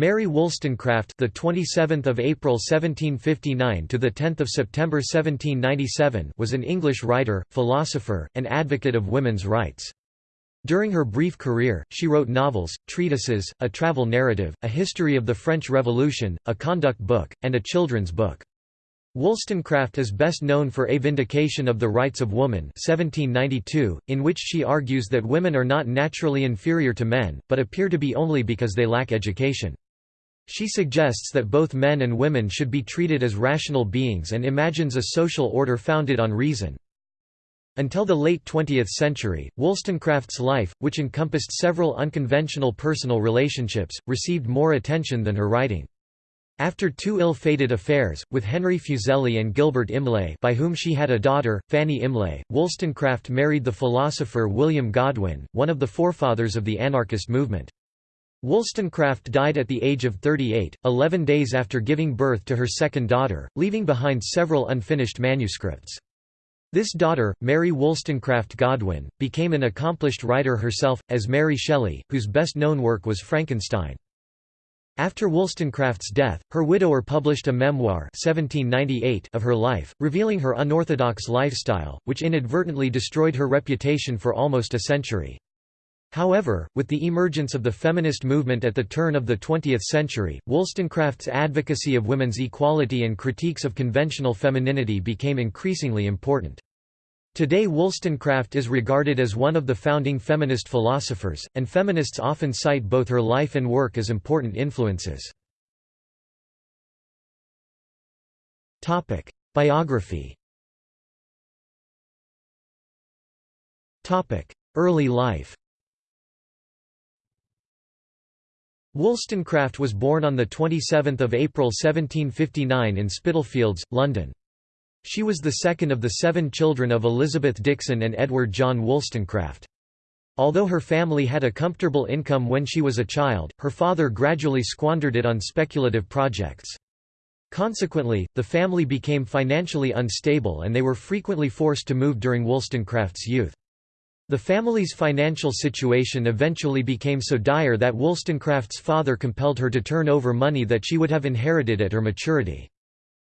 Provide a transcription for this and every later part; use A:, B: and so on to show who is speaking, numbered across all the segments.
A: Mary Wollstonecraft, the 27th of April 1759 to the 10th of September 1797, was an English writer, philosopher, and advocate of women's rights. During her brief career, she wrote novels, treatises, a travel narrative, a history of the French Revolution, a conduct book, and a children's book. Wollstonecraft is best known for A Vindication of the Rights of Woman 1792, in which she argues that women are not naturally inferior to men, but appear to be only because they lack education. She suggests that both men and women should be treated as rational beings and imagines a social order founded on reason. Until the late 20th century, Wollstonecraft's life, which encompassed several unconventional personal relationships, received more attention than her writing. After two ill-fated affairs, with Henry Fuseli and Gilbert Imlay by whom she had a daughter, Fanny Imlay, Wollstonecraft married the philosopher William Godwin, one of the forefathers of the anarchist movement. Wollstonecraft died at the age of 38, 11 days after giving birth to her second daughter, leaving behind several unfinished manuscripts. This daughter, Mary Wollstonecraft Godwin, became an accomplished writer herself, as Mary Shelley, whose best-known work was Frankenstein. After Wollstonecraft's death, her widower published a memoir 1798 of her life, revealing her unorthodox lifestyle, which inadvertently destroyed her reputation for almost a century. However, with the emergence of the feminist movement at the turn of the 20th century, Wollstonecraft's advocacy of women's equality and critiques of conventional femininity became increasingly important. Today Wollstonecraft is regarded as one of the founding feminist philosophers, and feminists often cite both her life and work as important influences. Biography Early life Wollstonecraft was born on 27 April 1759 in Spitalfields, London. She was the second of the seven children of Elizabeth Dixon and Edward John Wollstonecraft. Although her family had a comfortable income when she was a child, her father gradually squandered it on speculative projects. Consequently, the family became financially unstable and they were frequently forced to move during Wollstonecraft's youth. The family's financial situation eventually became so dire that Wollstonecraft's father compelled her to turn over money that she would have inherited at her maturity.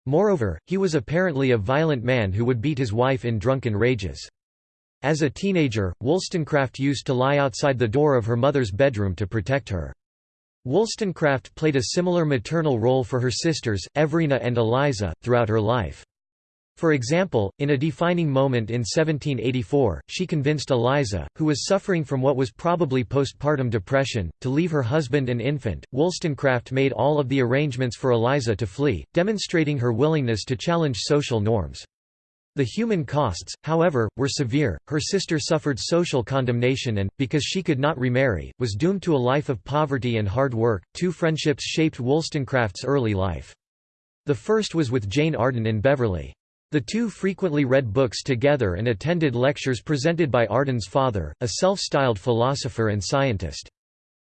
A: Moreover, he was apparently a violent man who would beat his wife in drunken rages. As a teenager, Wollstonecraft used to lie outside the door of her mother's bedroom to protect her. Wollstonecraft played a similar maternal role for her sisters, Everina and Eliza, throughout her life. For example, in a defining moment in 1784, she convinced Eliza, who was suffering from what was probably postpartum depression, to leave her husband and infant. Wollstonecraft made all of the arrangements for Eliza to flee, demonstrating her willingness to challenge social norms. The human costs, however, were severe. Her sister suffered social condemnation and, because she could not remarry, was doomed to a life of poverty and hard work. Two friendships shaped Wollstonecraft's early life. The first was with Jane Arden in Beverley. The two frequently read books together and attended lectures presented by Arden's father, a self-styled philosopher and scientist.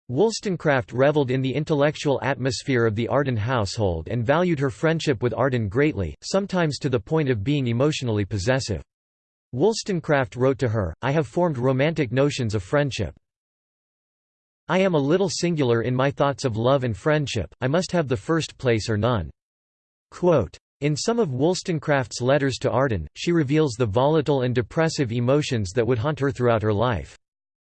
A: Wollstonecraft reveled in the intellectual atmosphere of the Arden household and valued her friendship with Arden greatly, sometimes to the point of being emotionally possessive. Wollstonecraft wrote to her, I have formed romantic notions of friendship. I am a little singular in my thoughts of love and friendship, I must have the first place or none. Quote, in some of Wollstonecraft's letters to Arden, she reveals the volatile and depressive emotions that would haunt her throughout her life.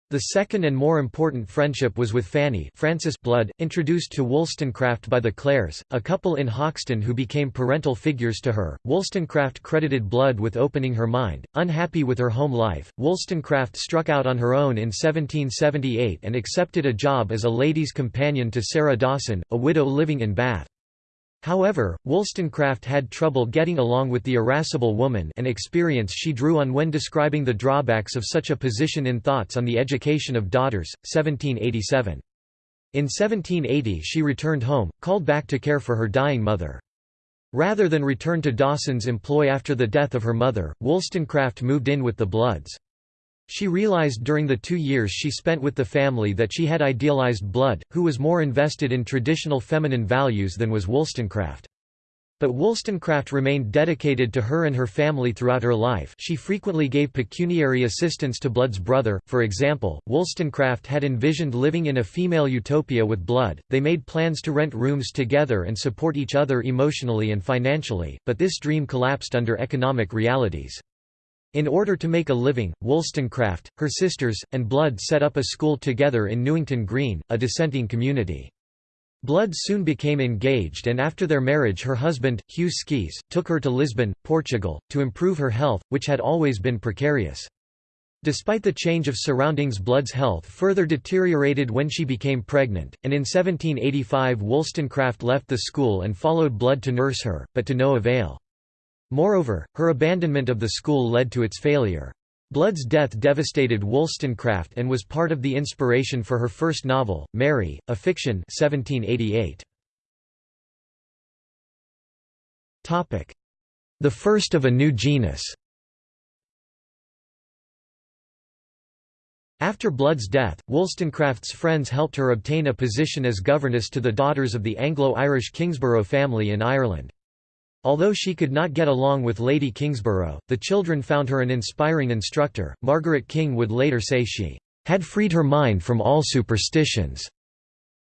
A: The second and more important friendship was with Fanny Frances Blood, introduced to Wollstonecraft by the Clares, a couple in Hoxton who became parental figures to her. Wollstonecraft credited Blood with opening her mind. Unhappy with her home life, Wollstonecraft struck out on her own in 1778 and accepted a job as a lady's companion to Sarah Dawson, a widow living in Bath. However, Wollstonecraft had trouble getting along with the irascible woman an experience she drew on when describing the drawbacks of such a position in Thoughts on the Education of Daughters, 1787. In 1780 she returned home, called back to care for her dying mother. Rather than return to Dawson's employ after the death of her mother, Wollstonecraft moved in with the Bloods. She realized during the two years she spent with the family that she had idealized Blood, who was more invested in traditional feminine values than was Wollstonecraft. But Wollstonecraft remained dedicated to her and her family throughout her life she frequently gave pecuniary assistance to Blood's brother, for example, Wollstonecraft had envisioned living in a female utopia with Blood, they made plans to rent rooms together and support each other emotionally and financially, but this dream collapsed under economic realities. In order to make a living, Wollstonecraft, her sisters, and Blood set up a school together in Newington Green, a dissenting community. Blood soon became engaged and after their marriage her husband, Hugh Skeys, took her to Lisbon, Portugal, to improve her health, which had always been precarious. Despite the change of surroundings Blood's health further deteriorated when she became pregnant, and in 1785 Wollstonecraft left the school and followed Blood to nurse her, but to no avail. Moreover, her abandonment of the school led to its failure. Blood's death devastated Wollstonecraft and was part of the inspiration for her first novel, Mary, a fiction 1788. The first of a new genus After Blood's death, Wollstonecraft's friends helped her obtain a position as governess to the daughters of the Anglo-Irish Kingsborough family in Ireland. Although she could not get along with Lady Kingsborough, the children found her an inspiring instructor. Margaret King would later say she had freed her mind from all superstitions.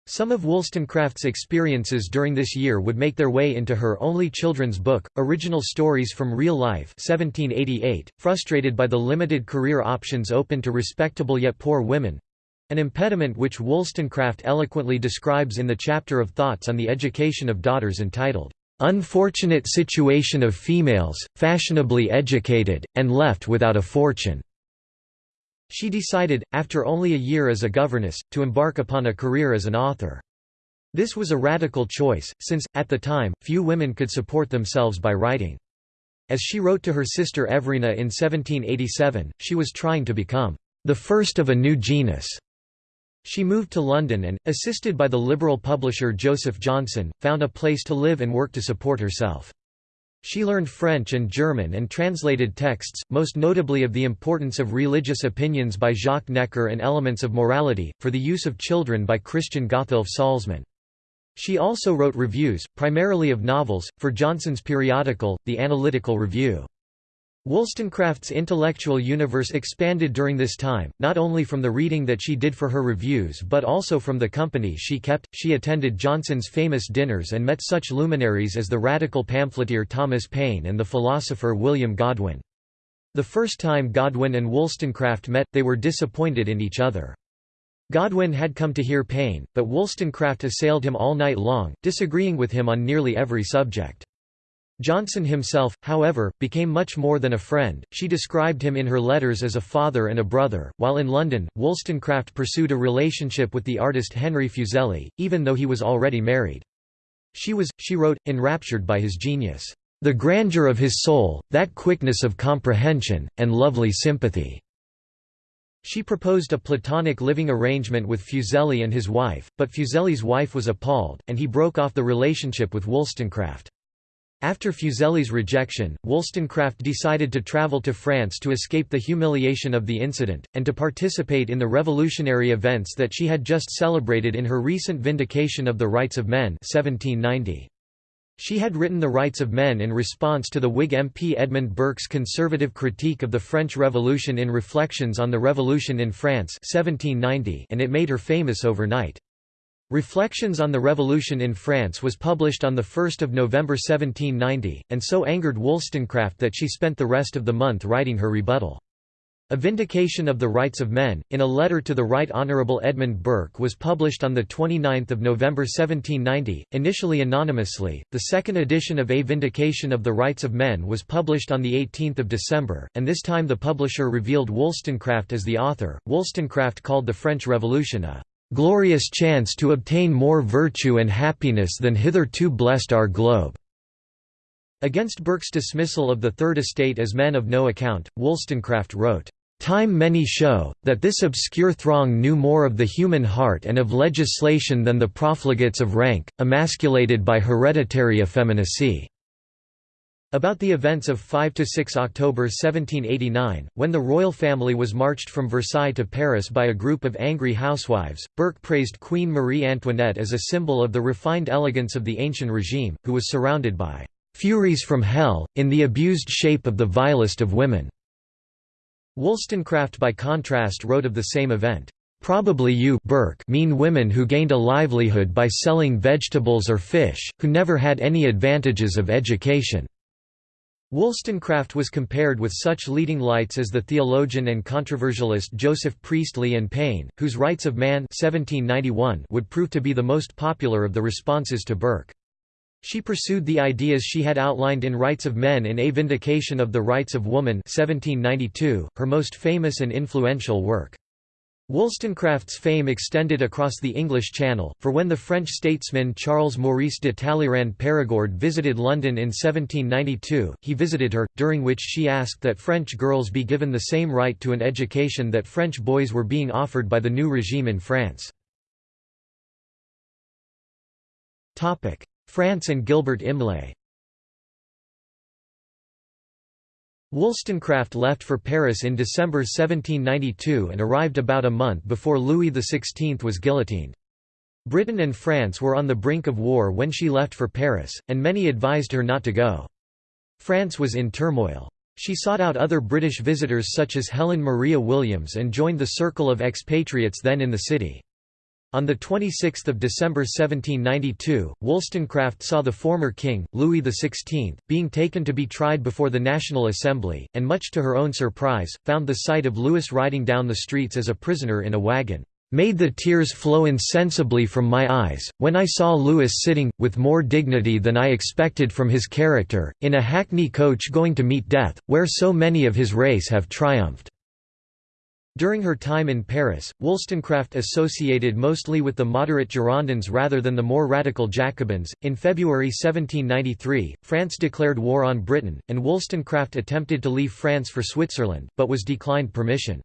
A: Some of Wollstonecraft's experiences during this year would make their way into her only children's book, Original Stories from Real Life 1788, frustrated by the limited career options open to respectable yet poor women—an impediment which Wollstonecraft eloquently describes in the chapter of Thoughts on the Education of Daughters entitled, unfortunate situation of females, fashionably educated, and left without a fortune." She decided, after only a year as a governess, to embark upon a career as an author. This was a radical choice, since, at the time, few women could support themselves by writing. As she wrote to her sister Everina in 1787, she was trying to become the first of a new genus. She moved to London and, assisted by the liberal publisher Joseph Johnson, found a place to live and work to support herself. She learned French and German and translated texts, most notably of the importance of religious opinions by Jacques Necker and Elements of Morality, for the use of children by Christian Gotthilf Salzmann. She also wrote reviews, primarily of novels, for Johnson's periodical, The Analytical Review. Wollstonecraft's intellectual universe expanded during this time, not only from the reading that she did for her reviews but also from the company she kept. She attended Johnson's famous dinners and met such luminaries as the radical pamphleteer Thomas Paine and the philosopher William Godwin. The first time Godwin and Wollstonecraft met, they were disappointed in each other. Godwin had come to hear Paine, but Wollstonecraft assailed him all night long, disagreeing with him on nearly every subject. Johnson himself, however, became much more than a friend, she described him in her letters as a father and a brother. While in London, Wollstonecraft pursued a relationship with the artist Henry Fuseli, even though he was already married. She was, she wrote, enraptured by his genius, "...the grandeur of his soul, that quickness of comprehension, and lovely sympathy." She proposed a platonic living arrangement with Fuseli and his wife, but Fuseli's wife was appalled, and he broke off the relationship with Wollstonecraft. After Fuseli's rejection, Wollstonecraft decided to travel to France to escape the humiliation of the incident, and to participate in the revolutionary events that she had just celebrated in her recent Vindication of the Rights of Men 1790. She had written The Rights of Men in response to the Whig MP Edmund Burke's conservative critique of the French Revolution in Reflections on the Revolution in France 1790 and it made her famous overnight. Reflections on the Revolution in France was published on 1 November 1790, and so angered Wollstonecraft that she spent the rest of the month writing her rebuttal. A Vindication of the Rights of Men, in a letter to the Right Honourable Edmund Burke was published on 29 November 1790, initially anonymously. The second edition of A Vindication of the Rights of Men was published on 18 December, and this time the publisher revealed Wollstonecraft as the author. Wollstonecraft called the French Revolution a glorious chance to obtain more virtue and happiness than hitherto blessed our globe." Against Burke's dismissal of the Third Estate as men of no account, Wollstonecraft wrote, Time many show, that this obscure throng knew more of the human heart and of legislation than the profligates of rank, emasculated by hereditary effeminacy. About the events of 5–6 October 1789, when the royal family was marched from Versailles to Paris by a group of angry housewives, Burke praised Queen Marie Antoinette as a symbol of the refined elegance of the ancient regime, who was surrounded by "...furies from hell, in the abused shape of the vilest of women." Wollstonecraft by contrast wrote of the same event, Probably you Burke mean women who gained a livelihood by selling vegetables or fish, who never had any advantages of education." Wollstonecraft was compared with such leading lights as the theologian and controversialist Joseph Priestley and Paine, whose Rights of Man 1791 would prove to be the most popular of the responses to Burke. She pursued the ideas she had outlined in Rights of Men in A Vindication of the Rights of Woman 1792, her most famous and influential work. Wollstonecraft's fame extended across the English Channel, for when the French statesman Charles Maurice de Talleyrand Perigord visited London in 1792, he visited her, during which she asked that French girls be given the same right to an education that French boys were being offered by the new regime in France. France and Gilbert Imlay Wollstonecraft left for Paris in December 1792 and arrived about a month before Louis XVI was guillotined. Britain and France were on the brink of war when she left for Paris, and many advised her not to go. France was in turmoil. She sought out other British visitors such as Helen Maria Williams and joined the circle of expatriates then in the city. On 26 December 1792, Wollstonecraft saw the former king, Louis XVI, being taken to be tried before the National Assembly, and much to her own surprise, found the sight of Louis riding down the streets as a prisoner in a wagon, "...made the tears flow insensibly from my eyes, when I saw Louis sitting, with more dignity than I expected from his character, in a hackney coach going to meet death, where so many of his race have triumphed." During her time in Paris, Wollstonecraft associated mostly with the moderate Girondins rather than the more radical Jacobins. In February 1793, France declared war on Britain, and Wollstonecraft attempted to leave France for Switzerland, but was declined permission.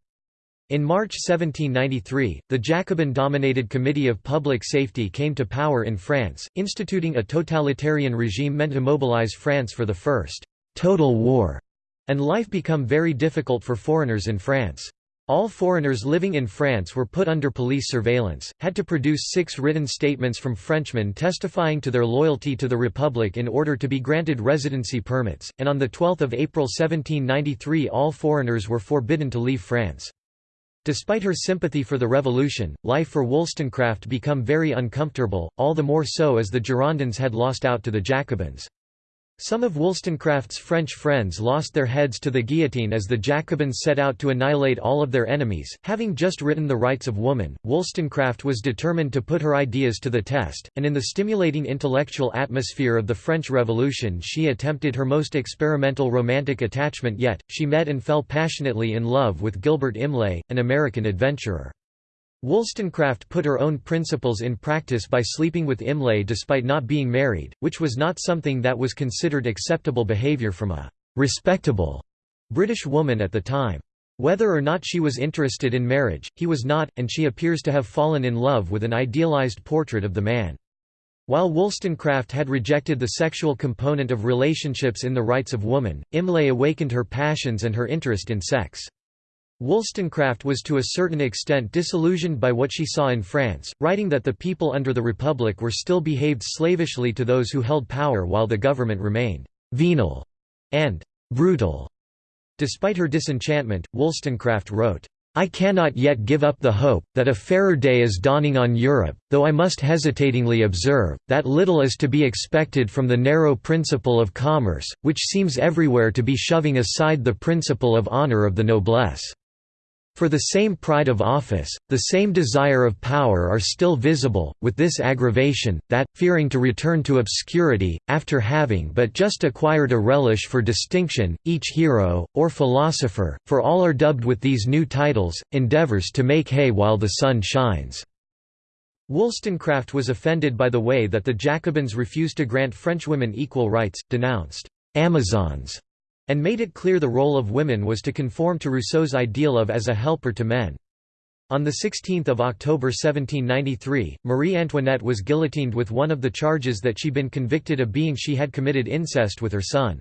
A: In March 1793, the Jacobin-dominated Committee of Public Safety came to power in France, instituting a totalitarian regime meant to mobilize France for the First «total war», and life become very difficult for foreigners in France. All foreigners living in France were put under police surveillance, had to produce six written statements from Frenchmen testifying to their loyalty to the Republic in order to be granted residency permits, and on 12 April 1793 all foreigners were forbidden to leave France. Despite her sympathy for the revolution, life for Wollstonecraft became very uncomfortable, all the more so as the Girondins had lost out to the Jacobins. Some of Wollstonecraft's French friends lost their heads to the guillotine as the Jacobins set out to annihilate all of their enemies. Having just written The Rights of Woman, Wollstonecraft was determined to put her ideas to the test, and in the stimulating intellectual atmosphere of the French Revolution she attempted her most experimental romantic attachment yet, she met and fell passionately in love with Gilbert Imlay, an American adventurer. Wollstonecraft put her own principles in practice by sleeping with Imlay despite not being married, which was not something that was considered acceptable behavior from a «respectable» British woman at the time. Whether or not she was interested in marriage, he was not, and she appears to have fallen in love with an idealized portrait of the man. While Wollstonecraft had rejected the sexual component of relationships in the rights of woman, Imlay awakened her passions and her interest in sex. Wollstonecraft was to a certain extent disillusioned by what she saw in France, writing that the people under the Republic were still behaved slavishly to those who held power while the government remained «venal» and «brutal». Despite her disenchantment, Wollstonecraft wrote, I cannot yet give up the hope, that a fairer day is dawning on Europe, though I must hesitatingly observe, that little is to be expected from the narrow principle of commerce, which seems everywhere to be shoving aside the principle of honour of the noblesse. For the same pride of office, the same desire of power are still visible, with this aggravation, that, fearing to return to obscurity, after having but just acquired a relish for distinction, each hero, or philosopher, for all are dubbed with these new titles, endeavours to make hay while the sun shines." Wollstonecraft was offended by the way that the Jacobins refused to grant Frenchwomen equal rights, denounced «Amazons» and made it clear the role of women was to conform to Rousseau's ideal of as a helper to men. On 16 October 1793, Marie Antoinette was guillotined with one of the charges that she had been convicted of being she had committed incest with her son.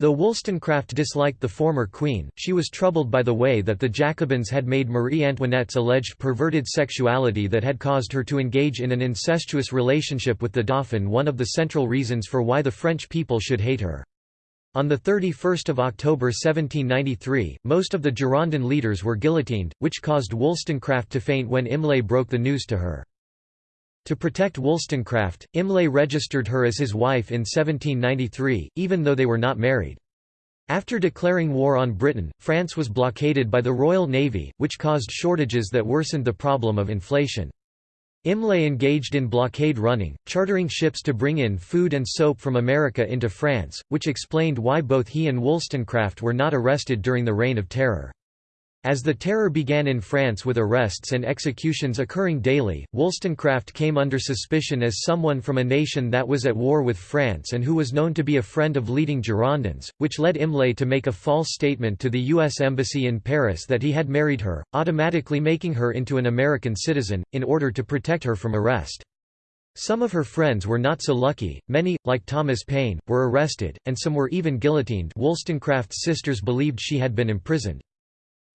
A: Though Wollstonecraft disliked the former queen, she was troubled by the way that the Jacobins had made Marie Antoinette's alleged perverted sexuality that had caused her to engage in an incestuous relationship with the Dauphin one of the central reasons for why the French people should hate her. On 31 October 1793, most of the Girondin leaders were guillotined, which caused Wollstonecraft to faint when Imlay broke the news to her. To protect Wollstonecraft, Imlay registered her as his wife in 1793, even though they were not married. After declaring war on Britain, France was blockaded by the Royal Navy, which caused shortages that worsened the problem of inflation. Imlay engaged in blockade running, chartering ships to bring in food and soap from America into France, which explained why both he and Wollstonecraft were not arrested during the Reign of Terror. As the Terror began in France with arrests and executions occurring daily, Wollstonecraft came under suspicion as someone from a nation that was at war with France and who was known to be a friend of leading Girondins, which led Imlay to make a false statement to the U.S. Embassy in Paris that he had married her, automatically making her into an American citizen, in order to protect her from arrest. Some of her friends were not so lucky, many, like Thomas Paine, were arrested, and some were even guillotined Wollstonecraft's sisters believed she had been imprisoned.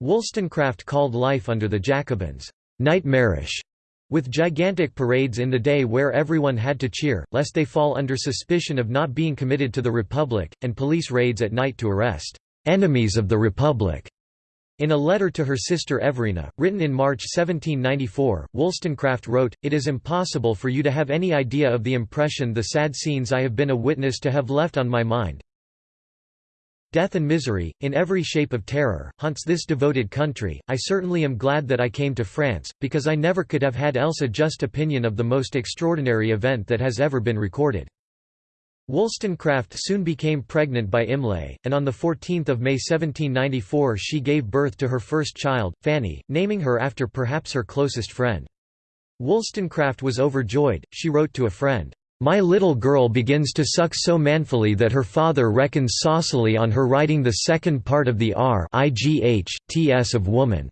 A: Wollstonecraft called life under the Jacobins, "...nightmarish", with gigantic parades in the day where everyone had to cheer, lest they fall under suspicion of not being committed to the Republic, and police raids at night to arrest "...enemies of the Republic." In a letter to her sister Everina, written in March 1794, Wollstonecraft wrote, It is impossible for you to have any idea of the impression the sad scenes I have been a witness to have left on my mind, Death and misery, in every shape of terror, haunts this devoted country. I certainly am glad that I came to France, because I never could have had else a just opinion of the most extraordinary event that has ever been recorded. Wollstonecraft soon became pregnant by Imlay, and on 14 May 1794 she gave birth to her first child, Fanny, naming her after perhaps her closest friend. Wollstonecraft was overjoyed, she wrote to a friend, my little girl begins to suck so manfully that her father reckons saucily on her writing the second part of the R of woman.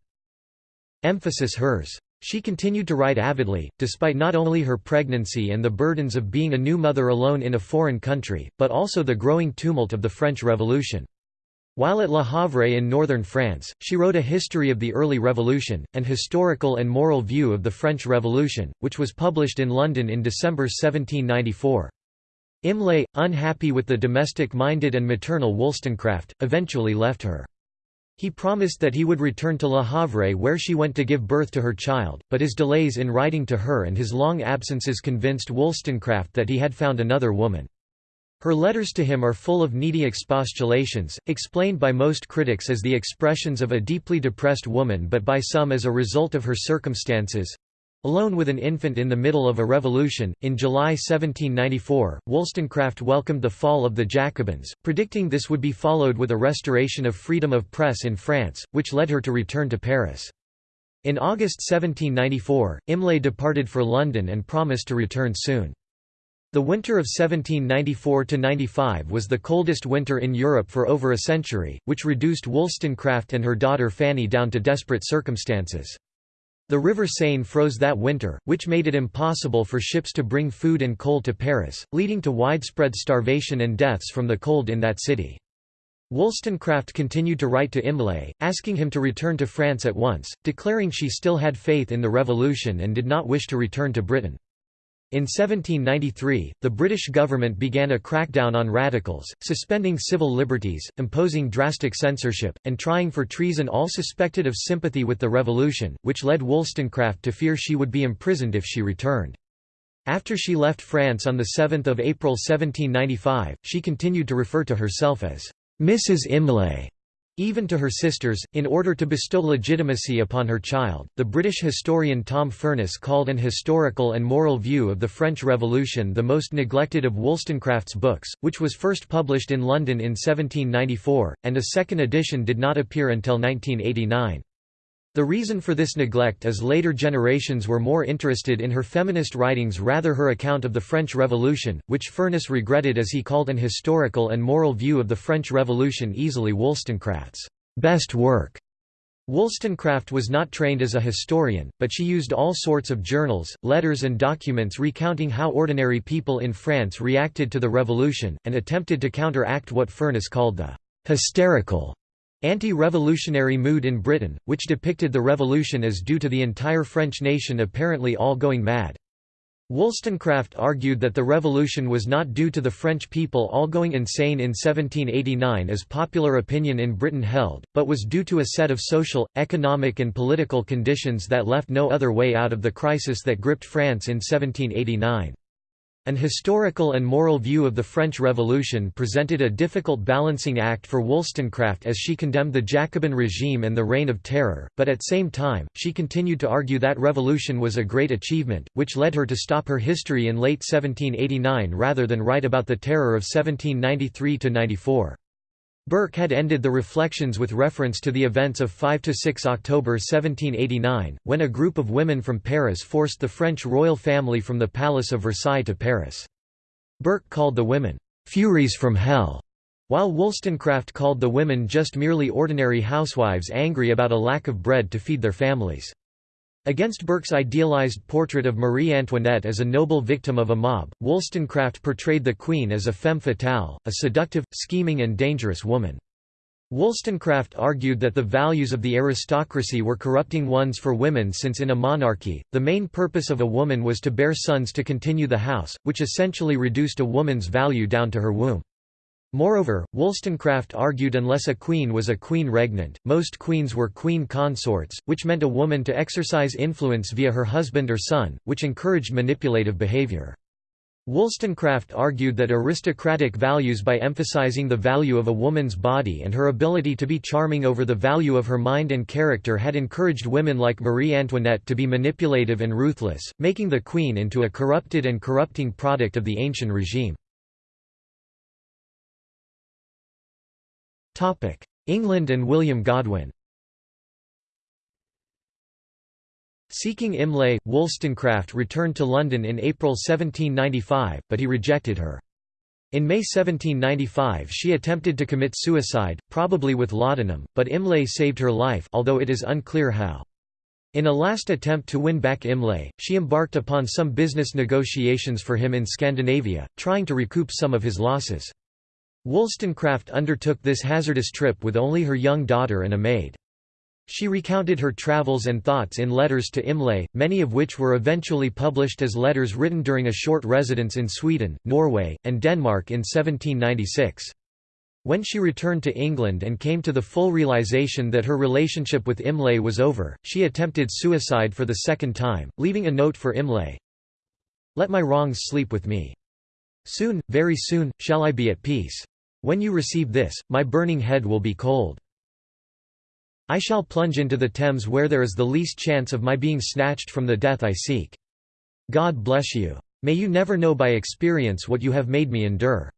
A: Emphasis hers. She continued to write avidly, despite not only her pregnancy and the burdens of being a new mother alone in a foreign country, but also the growing tumult of the French Revolution. While at Le Havre in northern France, she wrote a history of the early Revolution, an historical and moral view of the French Revolution, which was published in London in December 1794. Imlay, unhappy with the domestic-minded and maternal Wollstonecraft, eventually left her. He promised that he would return to Le Havre where she went to give birth to her child, but his delays in writing to her and his long absences convinced Wollstonecraft that he had found another woman. Her letters to him are full of needy expostulations, explained by most critics as the expressions of a deeply depressed woman but by some as a result of her circumstances. Alone with an infant in the middle of a revolution, in July 1794, Wollstonecraft welcomed the fall of the Jacobins, predicting this would be followed with a restoration of freedom of press in France, which led her to return to Paris. In August 1794, Imlay departed for London and promised to return soon. The winter of 1794–95 was the coldest winter in Europe for over a century, which reduced Wollstonecraft and her daughter Fanny down to desperate circumstances. The River Seine froze that winter, which made it impossible for ships to bring food and coal to Paris, leading to widespread starvation and deaths from the cold in that city. Wollstonecraft continued to write to Imlay, asking him to return to France at once, declaring she still had faith in the revolution and did not wish to return to Britain. In 1793, the British government began a crackdown on radicals, suspending civil liberties, imposing drastic censorship, and trying for treason all suspected of sympathy with the revolution, which led Wollstonecraft to fear she would be imprisoned if she returned. After she left France on 7 April 1795, she continued to refer to herself as Mrs. Imlay even to her sisters, in order to bestow legitimacy upon her child. The British historian Tom Furniss called an historical and moral view of the French Revolution the most neglected of Wollstonecraft's books, which was first published in London in 1794, and a second edition did not appear until 1989. The reason for this neglect is later generations were more interested in her feminist writings rather her account of the French Revolution, which Furniss regretted as he called an historical and moral view of the French Revolution easily Wollstonecraft's best work. Wollstonecraft was not trained as a historian, but she used all sorts of journals, letters and documents recounting how ordinary people in France reacted to the revolution, and attempted to counteract what Furniss called the «hysterical» anti-revolutionary mood in Britain, which depicted the revolution as due to the entire French nation apparently all going mad. Wollstonecraft argued that the revolution was not due to the French people all going insane in 1789 as popular opinion in Britain held, but was due to a set of social, economic and political conditions that left no other way out of the crisis that gripped France in 1789. An historical and moral view of the French Revolution presented a difficult balancing act for Wollstonecraft as she condemned the Jacobin regime and the Reign of Terror, but at the same time, she continued to argue that revolution was a great achievement, which led her to stop her history in late 1789 rather than write about the Terror of 1793–94. Burke had ended the reflections with reference to the events of 5–6 October 1789, when a group of women from Paris forced the French royal family from the Palace of Versailles to Paris. Burke called the women, "'Furies from Hell' while Wollstonecraft called the women just merely ordinary housewives angry about a lack of bread to feed their families. Against Burke's idealized portrait of Marie Antoinette as a noble victim of a mob, Wollstonecraft portrayed the Queen as a femme fatale, a seductive, scheming and dangerous woman. Wollstonecraft argued that the values of the aristocracy were corrupting ones for women since in a monarchy, the main purpose of a woman was to bear sons to continue the house, which essentially reduced a woman's value down to her womb. Moreover, Wollstonecraft argued unless a queen was a queen regnant, most queens were queen consorts, which meant a woman to exercise influence via her husband or son, which encouraged manipulative behavior. Wollstonecraft argued that aristocratic values by emphasizing the value of a woman's body and her ability to be charming over the value of her mind and character had encouraged women like Marie Antoinette to be manipulative and ruthless, making the queen into a corrupted and corrupting product of the ancient regime. England and William Godwin Seeking Imlay, Wollstonecraft returned to London in April 1795, but he rejected her. In May 1795 she attempted to commit suicide, probably with laudanum, but Imlay saved her life although it is unclear how. In a last attempt to win back Imlay, she embarked upon some business negotiations for him in Scandinavia, trying to recoup some of his losses. Wollstonecraft undertook this hazardous trip with only her young daughter and a maid. She recounted her travels and thoughts in letters to Imlay, many of which were eventually published as letters written during a short residence in Sweden, Norway, and Denmark in 1796. When she returned to England and came to the full realization that her relationship with Imlay was over, she attempted suicide for the second time, leaving a note for Imlay. Let my wrongs sleep with me. Soon, very soon, shall I be at peace. When you receive this, my burning head will be cold. I shall plunge into the Thames where there is the least chance of my being snatched from the death I seek. God bless you. May you never know by experience what you have made me endure.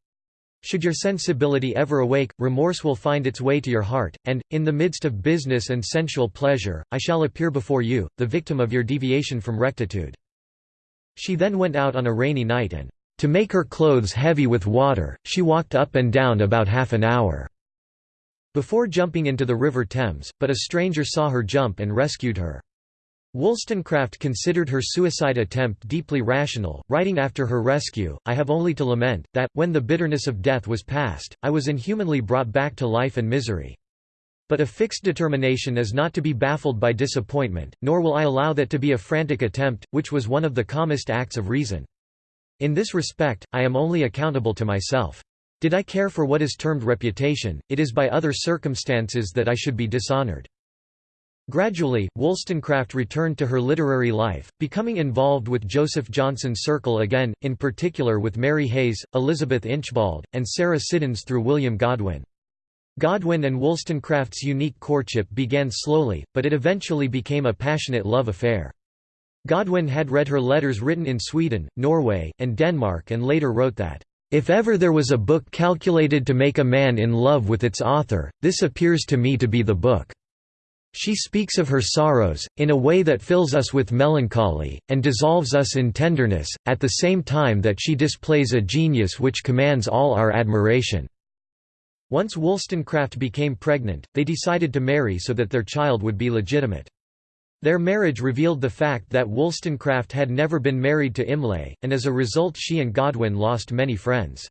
A: Should your sensibility ever awake, remorse will find its way to your heart, and, in the midst of business and sensual pleasure, I shall appear before you, the victim of your deviation from rectitude. She then went out on a rainy night and to make her clothes heavy with water, she walked up and down about half an hour before jumping into the River Thames, but a stranger saw her jump and rescued her. Wollstonecraft considered her suicide attempt deeply rational, writing after her rescue, I have only to lament, that, when the bitterness of death was past, I was inhumanly brought back to life and misery. But a fixed determination is not to be baffled by disappointment, nor will I allow that to be a frantic attempt, which was one of the calmest acts of reason. In this respect, I am only accountable to myself. Did I care for what is termed reputation, it is by other circumstances that I should be dishonored. Gradually, Wollstonecraft returned to her literary life, becoming involved with Joseph Johnson's circle again, in particular with Mary Hays, Elizabeth Inchbald, and Sarah Siddons through William Godwin. Godwin and Wollstonecraft's unique courtship began slowly, but it eventually became a passionate love affair. Godwin had read her letters written in Sweden, Norway, and Denmark and later wrote that, "...if ever there was a book calculated to make a man in love with its author, this appears to me to be the book." She speaks of her sorrows, in a way that fills us with melancholy, and dissolves us in tenderness, at the same time that she displays a genius which commands all our admiration. Once Wollstonecraft became pregnant, they decided to marry so that their child would be legitimate. Their marriage revealed the fact that Wollstonecraft had never been married to Imlay, and as a result she and Godwin lost many friends.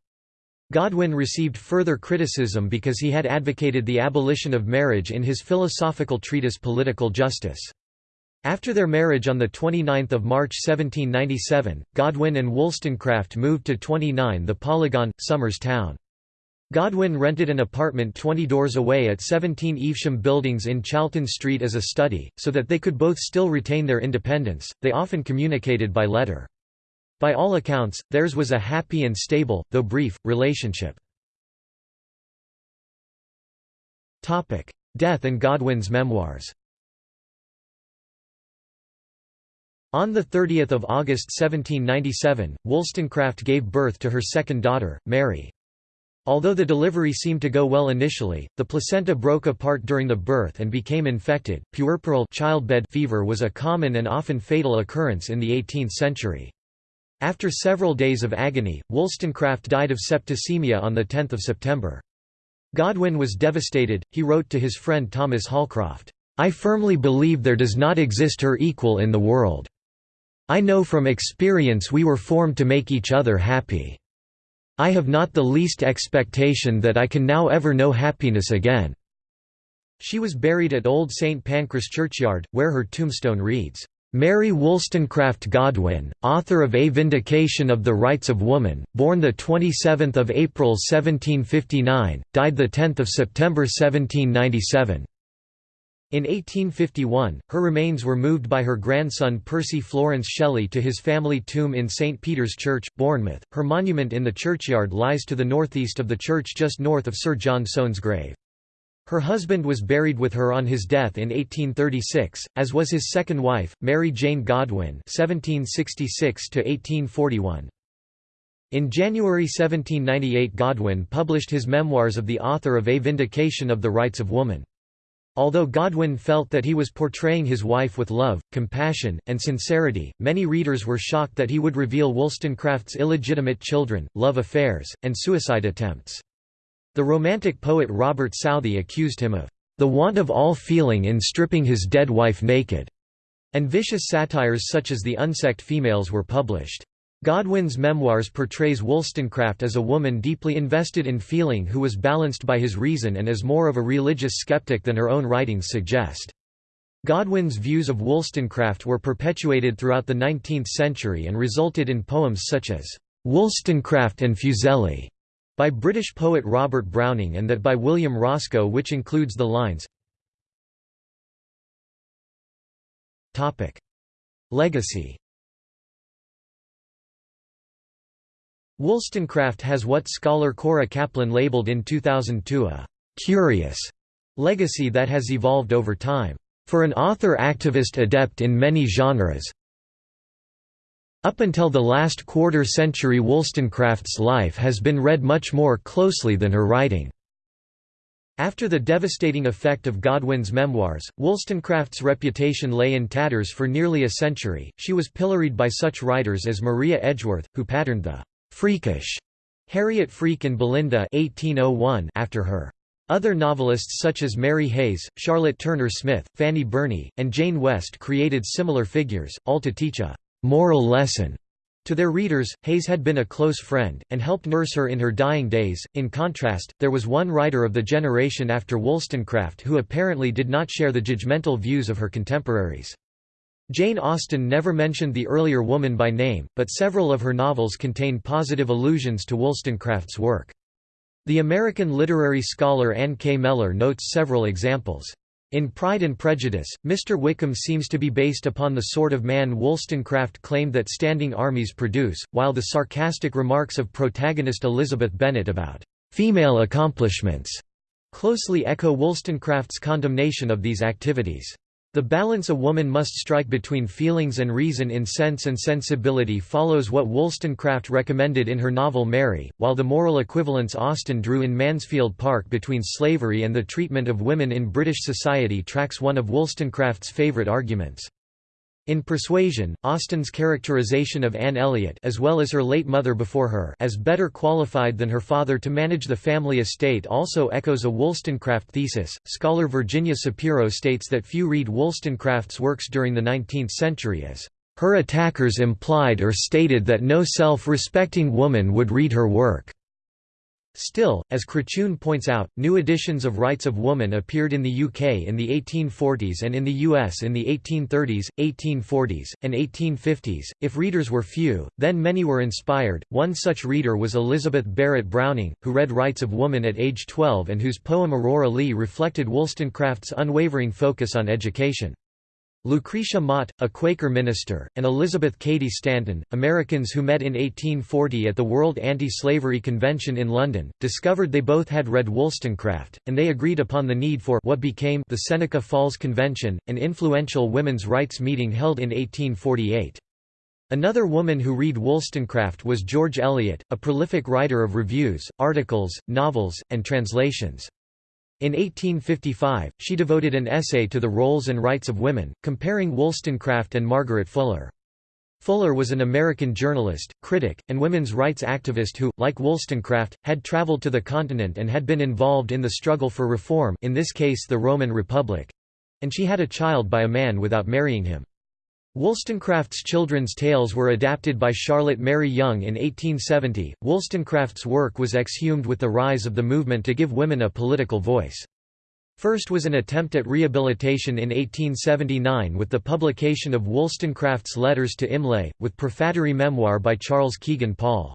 A: Godwin received further criticism because he had advocated the abolition of marriage in his philosophical treatise Political Justice. After their marriage on 29 March 1797, Godwin and Wollstonecraft moved to 29 The Polygon, Somers Town. Godwin rented an apartment 20 doors away at 17 Evesham Buildings in Chalton Street as a study, so that they could both still retain their independence. They often communicated by letter. By all accounts, theirs was a happy and stable, though brief, relationship. Death and Godwin's memoirs On 30 August 1797, Wollstonecraft gave birth to her second daughter, Mary. Although the delivery seemed to go well initially, the placenta broke apart during the birth and became infected. Puerperal childbed fever was a common and often fatal occurrence in the 18th century. After several days of agony, Wollstonecraft died of septicemia on 10 September. Godwin was devastated, he wrote to his friend Thomas Holcroft, "'I firmly believe there does not exist her equal in the world. I know from experience we were formed to make each other happy. I have not the least expectation that I can now ever know happiness again." She was buried at Old St Pancras Churchyard, where her tombstone reads, Mary Wollstonecraft Godwin, author of A Vindication of the Rights of Woman, born 27 April 1759, died 10 September 1797. In 1851, her remains were moved by her grandson Percy Florence Shelley to his family tomb in St. Peter's Church, Bournemouth. Her monument in the churchyard lies to the northeast of the church just north of Sir John Soane's grave. Her husband was buried with her on his death in 1836, as was his second wife, Mary Jane Godwin (1766–1841). In January 1798 Godwin published his memoirs of the author of A Vindication of the Rights of Woman. Although Godwin felt that he was portraying his wife with love, compassion, and sincerity, many readers were shocked that he would reveal Wollstonecraft's illegitimate children, love affairs, and suicide attempts. The Romantic poet Robert Southey accused him of the want of all feeling in stripping his dead wife naked, and vicious satires such as The Unsex'd Females were published. Godwin's memoirs portrays Wollstonecraft as a woman deeply invested in feeling who was balanced by his reason and as more of a religious skeptic than her own writings suggest. Godwin's views of Wollstonecraft were perpetuated throughout the 19th century and resulted in poems such as, "'Wollstonecraft and Fuseli' by British poet Robert Browning and that by William Roscoe which includes the lines Legacy Wollstonecraft has what scholar Cora Kaplan labeled in 2002 a «curious» legacy that has evolved over time. For an author-activist adept in many genres, up until the last quarter century Wollstonecraft's life has been read much more closely than her writing. After the devastating effect of Godwin's memoirs, Wollstonecraft's reputation lay in tatters for nearly a century. She was pilloried by such writers as Maria Edgeworth, who patterned the Freakish Harriet Freke and Belinda 1801 after her. Other novelists such as Mary Hays, Charlotte Turner Smith, Fanny Burney, and Jane West created similar figures, all to teach a «moral lesson» To their readers, Hays had been a close friend, and helped nurse her in her dying days. In contrast, there was one writer of the generation after Wollstonecraft who apparently did not share the judgmental views of her contemporaries. Jane Austen never mentioned the earlier woman by name, but several of her novels contain positive allusions to Wollstonecraft's work. The American literary scholar Anne K. Mellor notes several examples. In Pride and Prejudice, Mr. Wickham seems to be based upon the sort of man Wollstonecraft claimed that standing armies produce, while the sarcastic remarks of protagonist Elizabeth Bennet about female accomplishments closely echo Wollstonecraft's condemnation of these activities. The balance a woman must strike between feelings and reason in Sense and Sensibility follows what Wollstonecraft recommended in her novel Mary, while the moral equivalence Austen drew in Mansfield Park between slavery and the treatment of women in British society tracks one of Wollstonecraft's favourite arguments. In Persuasion, Austen's characterization of Anne Elliot as well as her late mother before her as better qualified than her father to manage the family estate also echoes a Wollstonecraft thesis. Scholar Virginia Sapiro states that few read Wollstonecraft's works during the 19th century as her attackers implied or stated that no self-respecting woman would read her work. Still, as Craciun points out, new editions of Rights of Woman appeared in the UK in the 1840s and in the US in the 1830s, 1840s, and 1850s. If readers were few, then many were inspired. One such reader was Elizabeth Barrett Browning, who read Rights of Woman at age 12 and whose poem Aurora Leigh reflected Wollstonecraft's unwavering focus on education. Lucretia Mott, a Quaker minister, and Elizabeth Cady Stanton, Americans who met in 1840 at the World Anti-Slavery Convention in London, discovered they both had read Wollstonecraft, and they agreed upon the need for what became the Seneca Falls Convention, an influential women's rights meeting held in 1848. Another woman who read Wollstonecraft was George Eliot, a prolific writer of reviews, articles, novels, and translations. In 1855, she devoted an essay to the roles and rights of women, comparing Wollstonecraft and Margaret Fuller. Fuller was an American journalist, critic, and women's rights activist who, like Wollstonecraft, had traveled to the continent and had been involved in the struggle for reform in this case the Roman Republic—and she had a child by a man without marrying him. Wollstonecraft's children's tales were adapted by Charlotte Mary Yonge in 1870. Wollstonecraft's work was exhumed with the rise of the movement to give women a political voice. First was an attempt at rehabilitation in 1879 with the publication of Wollstonecraft's Letters to Imlay, with prefatory memoir by Charles Kegan Paul.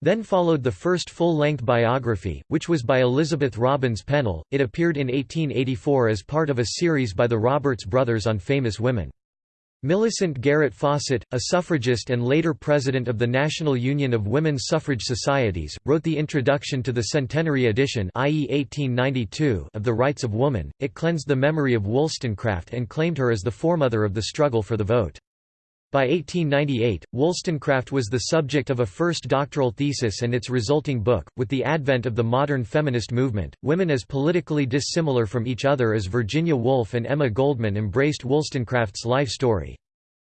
A: Then followed the first full-length biography, which was by Elizabeth Robins Pennell. It appeared in 1884 as part of a series by the Roberts brothers on famous women. Millicent Garrett Fawcett, a suffragist and later president of the National Union of Women's Suffrage Societies, wrote the introduction to the centenary edition i.e. 1892 of The Rights of Woman. It cleansed the memory of Wollstonecraft and claimed her as the foremother of the struggle for the vote. By 1898, Wollstonecraft was the subject of a first doctoral thesis and its resulting book. With the advent of the modern feminist movement, women as politically dissimilar from each other as Virginia Woolf and Emma Goldman embraced Wollstonecraft's life story.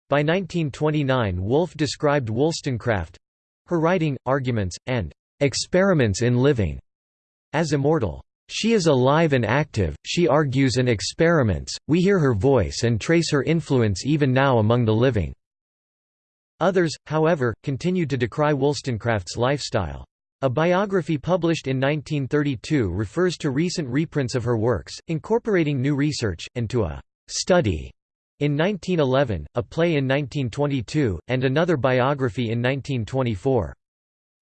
A: By 1929, Woolf described Wollstonecraft her writing, arguments, and experiments in living as immortal. She is alive and active, she argues and experiments, we hear her voice and trace her influence even now among the living. Others, however, continued to decry Wollstonecraft's lifestyle. A biography published in 1932 refers to recent reprints of her works, incorporating new research, and to a «study» in 1911, a play in 1922, and another biography in 1924.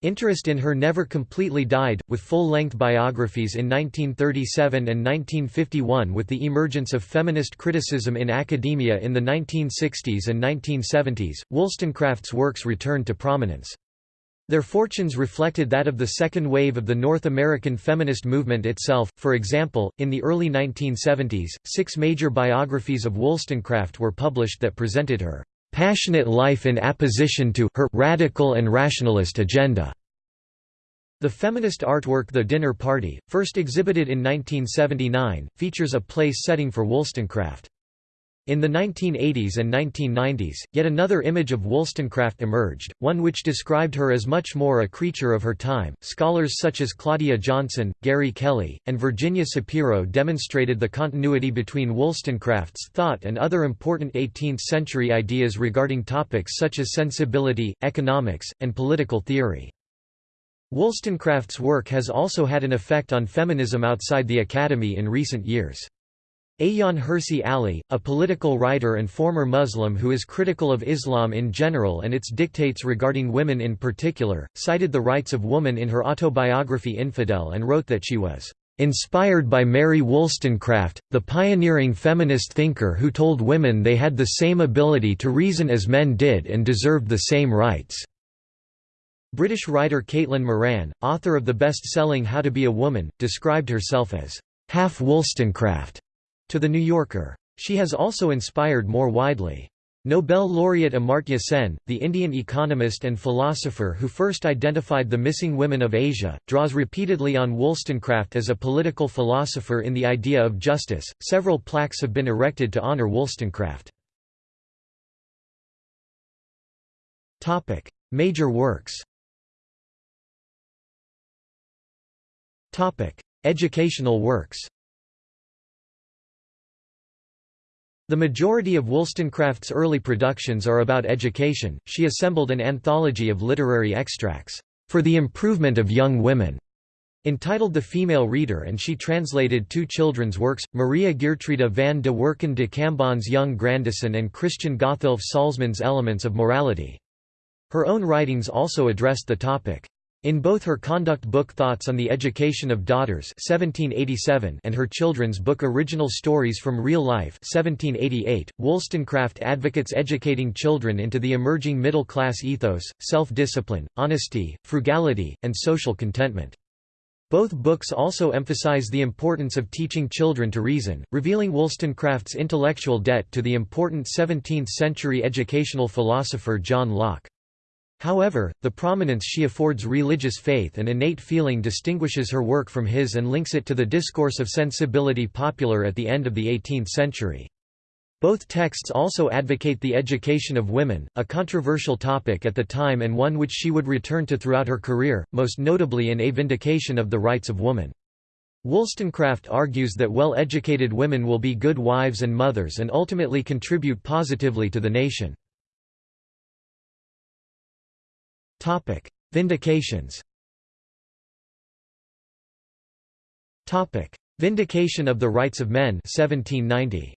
A: Interest in her never completely died, with full-length biographies in 1937 and 1951 with the emergence of feminist criticism in academia in the 1960s and 1970s, Wollstonecraft's works returned to prominence. Their fortunes reflected that of the second wave of the North American feminist movement itself. For example, in the early 1970s, six major biographies of Wollstonecraft were published that presented her passionate life in apposition to her radical and rationalist agenda. The feminist artwork The Dinner Party, first exhibited in 1979, features a place setting for Wollstonecraft. In the 1980s and 1990s, yet another image of Wollstonecraft emerged, one which described her as much more a creature of her time. Scholars such as Claudia Johnson, Gary Kelly, and Virginia Sapiro demonstrated the continuity between Wollstonecraft's thought and other important 18th century ideas regarding topics such as sensibility, economics, and political theory. Wollstonecraft's work has also had an effect on feminism outside the Academy in recent years. Ayaan Hirsi Ali, a political writer and former Muslim who is critical of Islam in general and its dictates regarding women in particular, cited the rights of woman in her autobiography Infidel and wrote that she was inspired by Mary Wollstonecraft, the pioneering feminist thinker who told women they had the same ability to reason as men did and deserved the same rights." British writer Caitlin Moran, author of the best-selling How to Be a Woman, described herself as half Wollstonecraft to The New Yorker. She has also inspired more widely. Nobel laureate Amartya Sen, the Indian economist and philosopher who first identified the missing women of Asia, draws repeatedly on Wollstonecraft as a political philosopher in the idea of justice. Several plaques have been erected to honor Wollstonecraft. Major works Topic: Educational works The majority of Wollstonecraft's early productions are about education. She assembled an anthology of literary extracts, for the improvement of young women, entitled The Female Reader and she translated two children's works, Maria Geertruida van de Werken de Cambon's Young Grandison and Christian Gotthilf Salzmann's Elements of Morality. Her own writings also addressed the topic. In both her conduct book Thoughts on the Education of Daughters 1787 and her children's book Original Stories from Real Life 1788, Wollstonecraft advocates educating children into the emerging middle-class ethos, self-discipline, honesty, frugality, and social contentment. Both books also emphasize the importance of teaching children to reason, revealing Wollstonecraft's intellectual debt to the important 17th-century educational philosopher John Locke. However, the prominence she affords religious faith and innate feeling distinguishes her work from his and links it to the discourse of sensibility popular at the end of the 18th century. Both texts also advocate the education of women, a controversial topic at the time and one which she would return to throughout her career, most notably in A Vindication of the Rights of Woman. Wollstonecraft argues that well-educated women will be good wives and mothers and ultimately contribute positively to the nation. Topic: Vindications. Topic: Vindication of the Rights of Men 1790.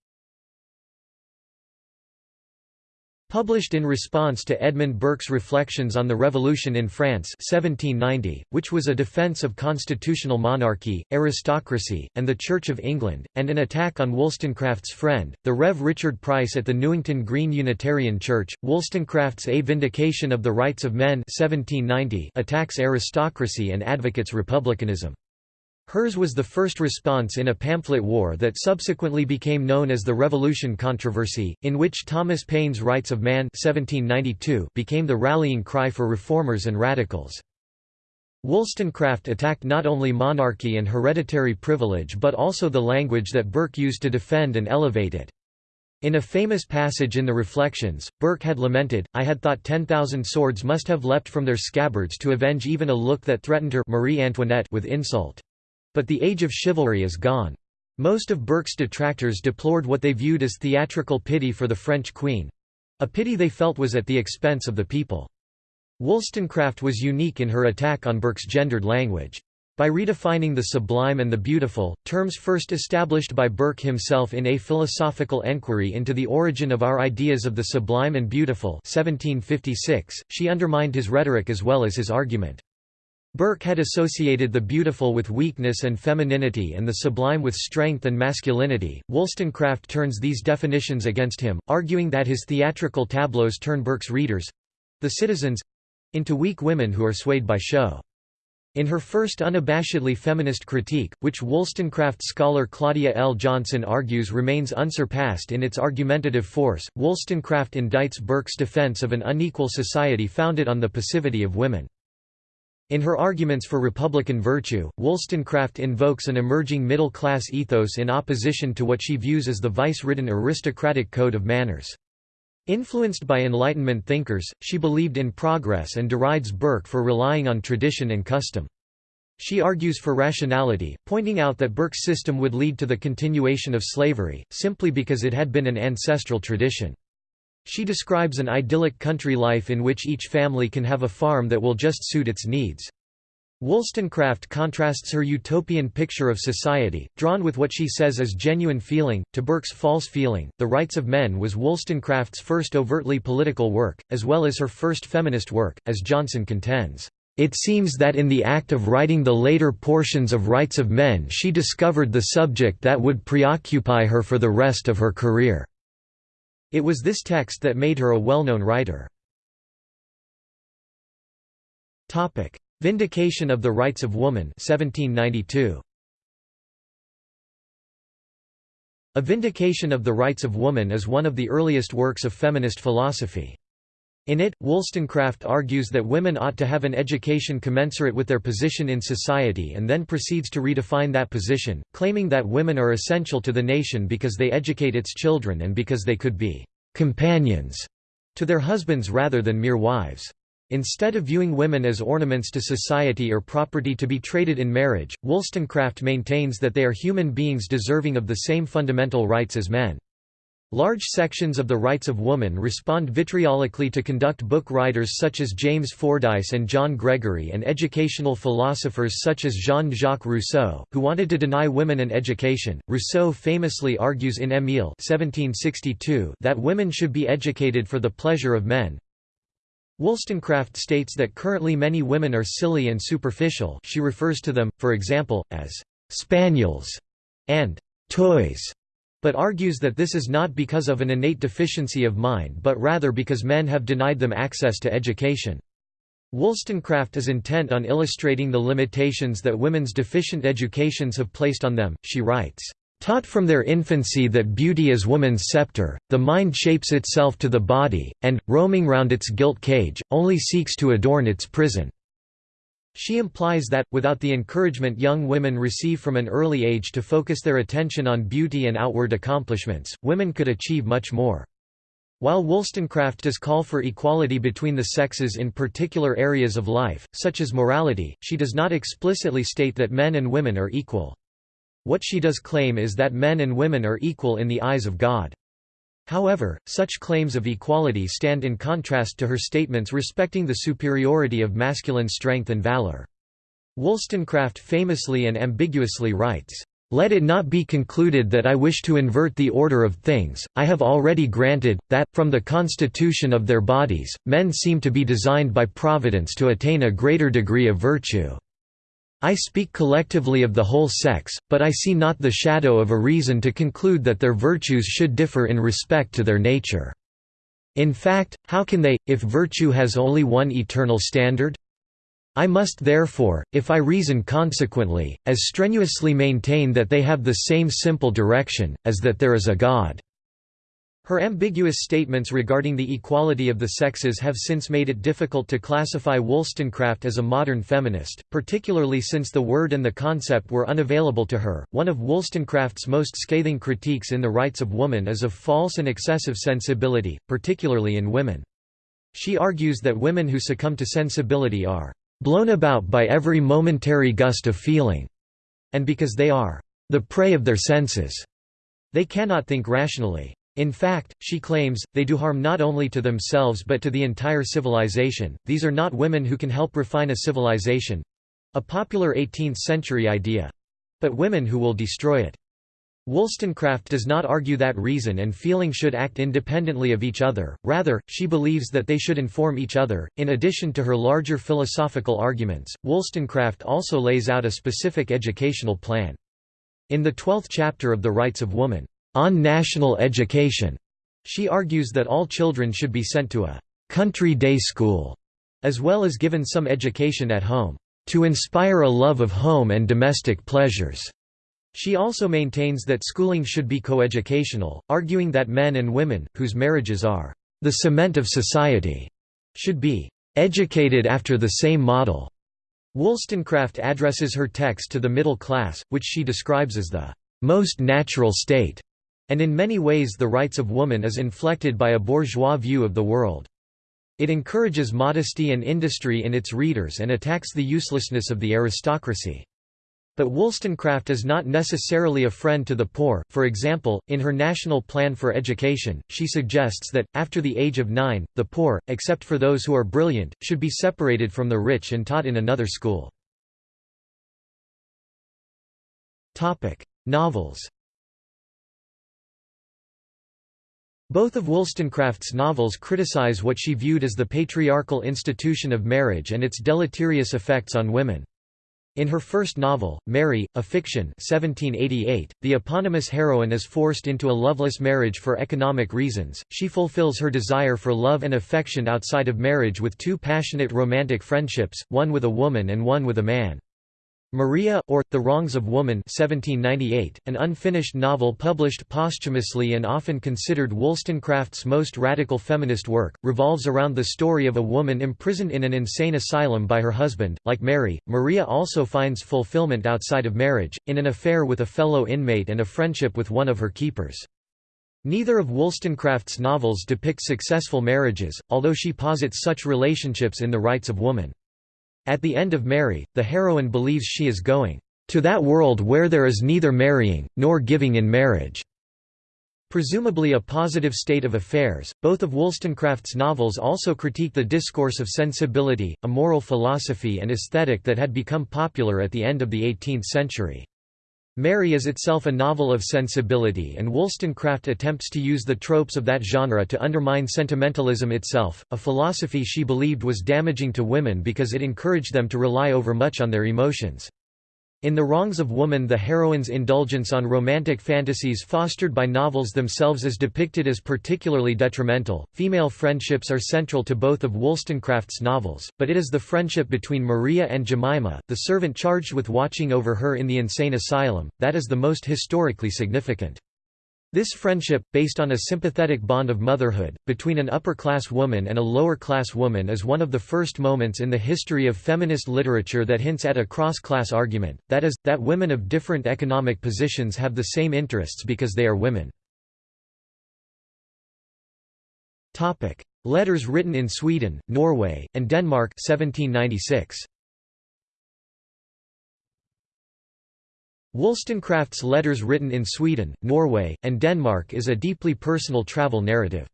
A: Published in response to Edmund Burke's Reflections on the Revolution in France 1790, which was a defence of constitutional monarchy, aristocracy, and the Church of England, and an attack on Wollstonecraft's friend, the Rev. Richard Price at the Newington Green Unitarian Church, Wollstonecraft's A Vindication of the Rights of Men 1790 attacks aristocracy and advocates republicanism. Hers was the first response in a pamphlet war that subsequently became known as the Revolution Controversy, in which Thomas Paine's Rights of Man 1792 became the rallying cry for reformers and radicals. Wollstonecraft attacked not only monarchy and hereditary privilege but also the language that Burke used to defend and elevate it. In a famous passage in the Reflections, Burke had lamented, I had thought 10,000 swords must have leapt from their scabbards to avenge even a look that threatened her Marie Antoinette with insult. But the age of chivalry is gone. Most of Burke's detractors deplored what they viewed as theatrical pity for the French queen—a pity they felt was at the expense of the people. Wollstonecraft was unique in her attack on Burke's gendered language. By redefining the sublime and the beautiful, terms first established by Burke himself in A Philosophical Enquiry into the Origin of Our Ideas of the Sublime and Beautiful 1756, she undermined his rhetoric as well as his argument. Burke had associated the beautiful with weakness and femininity and the sublime with strength and masculinity. Wollstonecraft turns these definitions against him, arguing that his theatrical tableaus turn Burke's readers the citizens into weak women who are swayed by show. In her first unabashedly feminist critique, which Wollstonecraft scholar Claudia L. Johnson argues remains unsurpassed in its argumentative force, Wollstonecraft indicts Burke's defense of an unequal society founded on the passivity of women. In her arguments for Republican virtue, Wollstonecraft invokes an emerging middle-class ethos in opposition to what she views as the vice-ridden aristocratic code of manners. Influenced by Enlightenment thinkers, she believed in progress and derides Burke for relying on tradition and custom. She argues for rationality, pointing out that Burke's system would lead to the continuation of slavery, simply because it had been an ancestral tradition. She describes an idyllic country life in which each family can have a farm that will just suit its needs. Wollstonecraft contrasts her utopian picture of society, drawn with what she says is genuine feeling, to Burke's false feeling. The Rights of Men was Wollstonecraft's first overtly political work, as well as her first feminist work, as Johnson contends. It seems that in the act of writing the later portions of Rights of Men she discovered the subject that would preoccupy her for the rest of her career. It was this text that made her a well-known writer. Vindication of the Rights of Woman 1792. A Vindication of the Rights of Woman is one of the earliest works of feminist philosophy. In it, Wollstonecraft argues that women ought to have an education commensurate with their position in society and then proceeds to redefine that position, claiming that women are essential to the nation because they educate its children and because they could be «companions» to their husbands rather than mere wives. Instead of viewing women as ornaments to society or property to be traded in marriage, Wollstonecraft maintains that they are human beings deserving of the same fundamental rights as men. Large sections of the rights of woman respond vitriolically to conduct book writers such as James Fordyce and John Gregory and educational philosophers such as Jean-Jacques Rousseau, who wanted to deny women an education. Rousseau famously argues in Émile that women should be educated for the pleasure of men, Wollstonecraft states that currently many women are silly and superficial. She refers to them, for example, as «spaniels» and «toys», but argues that this is not because of an innate deficiency of mind but rather because men have denied them access to education. Wollstonecraft is intent on illustrating the limitations that women's deficient educations have placed on them, she writes. Taught from their infancy that beauty is woman's scepter, the mind shapes itself to the body, and, roaming round its gilt cage, only seeks to adorn its prison. She implies that, without the encouragement young women receive from an early age to focus their attention on beauty and outward accomplishments, women could achieve much more. While Wollstonecraft does call for equality between the sexes in particular areas of life, such as morality, she does not explicitly state that men and women are equal. What she does claim is that men and women are equal in the eyes of God. However, such claims of equality stand in contrast to her statements respecting the superiority of masculine strength and valor. Wollstonecraft famously and ambiguously writes, let it not be concluded that I wish to invert the order of things, I have already granted, that, from the constitution of their bodies, men seem to be designed by Providence to attain a greater degree of virtue. I speak collectively of the whole sex, but I see not the shadow of a reason to conclude that their virtues should differ in respect to their nature. In fact, how can they, if virtue has only one eternal standard? I must therefore, if I reason consequently, as strenuously maintain that they have the same simple direction, as that there is a God. Her ambiguous statements regarding the equality of the sexes have since made it difficult to classify Wollstonecraft as a modern feminist, particularly since the word and the concept were unavailable to her. One of Wollstonecraft's most scathing critiques in The Rights of Woman is of false and excessive sensibility, particularly in women. She argues that women who succumb to sensibility are blown about by every momentary gust of feeling, and because they are the prey of their senses, they cannot think rationally. In fact, she claims, they do harm not only to themselves but to the entire civilization. These are not women who can help refine a civilization a popular 18th century idea but women who will destroy it. Wollstonecraft does not argue that reason and feeling should act independently of each other, rather, she believes that they should inform each other. In addition to her larger philosophical arguments, Wollstonecraft also lays out a specific educational plan. In the twelfth chapter of The Rights of Woman, on national education. She argues that all children should be sent to a country day school, as well as given some education at home, to inspire a love of home and domestic pleasures. She also maintains that schooling should be coeducational, arguing that men and women, whose marriages are the cement of society, should be educated after the same model. Wollstonecraft addresses her text to the middle class, which she describes as the most natural state and in many ways the rights of woman is inflected by a bourgeois view of the world. It encourages modesty and industry in its readers and attacks the uselessness of the aristocracy. But Wollstonecraft is not necessarily a friend to the poor, for example, in her National Plan for Education, she suggests that, after the age of nine, the poor, except for those who are brilliant, should be separated from the rich and taught in another school. Novels Both of Wollstonecraft's novels criticize what she viewed as the patriarchal institution of marriage and its deleterious effects on women. In her first novel, Mary, a Fiction 1788, the eponymous heroine is forced into a loveless marriage for economic reasons. She fulfills her desire for love and affection outside of marriage with two passionate romantic friendships, one with a woman and one with a man. Maria, or, The Wrongs of Woman 1798, an unfinished novel published posthumously and often considered Wollstonecraft's most radical feminist work, revolves around the story of a woman imprisoned in an insane asylum by her husband. Like Mary, Maria also finds fulfillment outside of marriage, in an affair with a fellow inmate and a friendship with one of her keepers. Neither of Wollstonecraft's novels depict successful marriages, although she posits such relationships in The Rights of Woman. At the end of Mary, the heroine believes she is going to that world where there is neither marrying, nor giving in marriage. Presumably a positive state of affairs, both of Wollstonecraft's novels also critique the discourse of sensibility, a moral philosophy and aesthetic that had become popular at the end of the 18th century. Mary is itself a novel of sensibility and Wollstonecraft attempts to use the tropes of that genre to undermine sentimentalism itself, a philosophy she believed was damaging to women because it encouraged them to rely overmuch on their emotions. In The Wrongs of Woman the heroine's indulgence on romantic fantasies fostered by novels themselves is depicted as particularly detrimental. Female friendships are central to both of Wollstonecraft's novels, but it is the friendship between Maria and Jemima, the servant charged with watching over her in the insane asylum, that is the most historically significant. This friendship, based on a sympathetic bond of motherhood, between an upper-class woman and a lower-class woman is one of the first moments in the history of feminist literature that hints at a cross-class argument, that is, that women of different economic positions have the same interests because they are women. Letters written in Sweden, Norway, and Denmark 1796. Wollstonecraft's letters written in Sweden, Norway, and Denmark is a deeply personal travel narrative.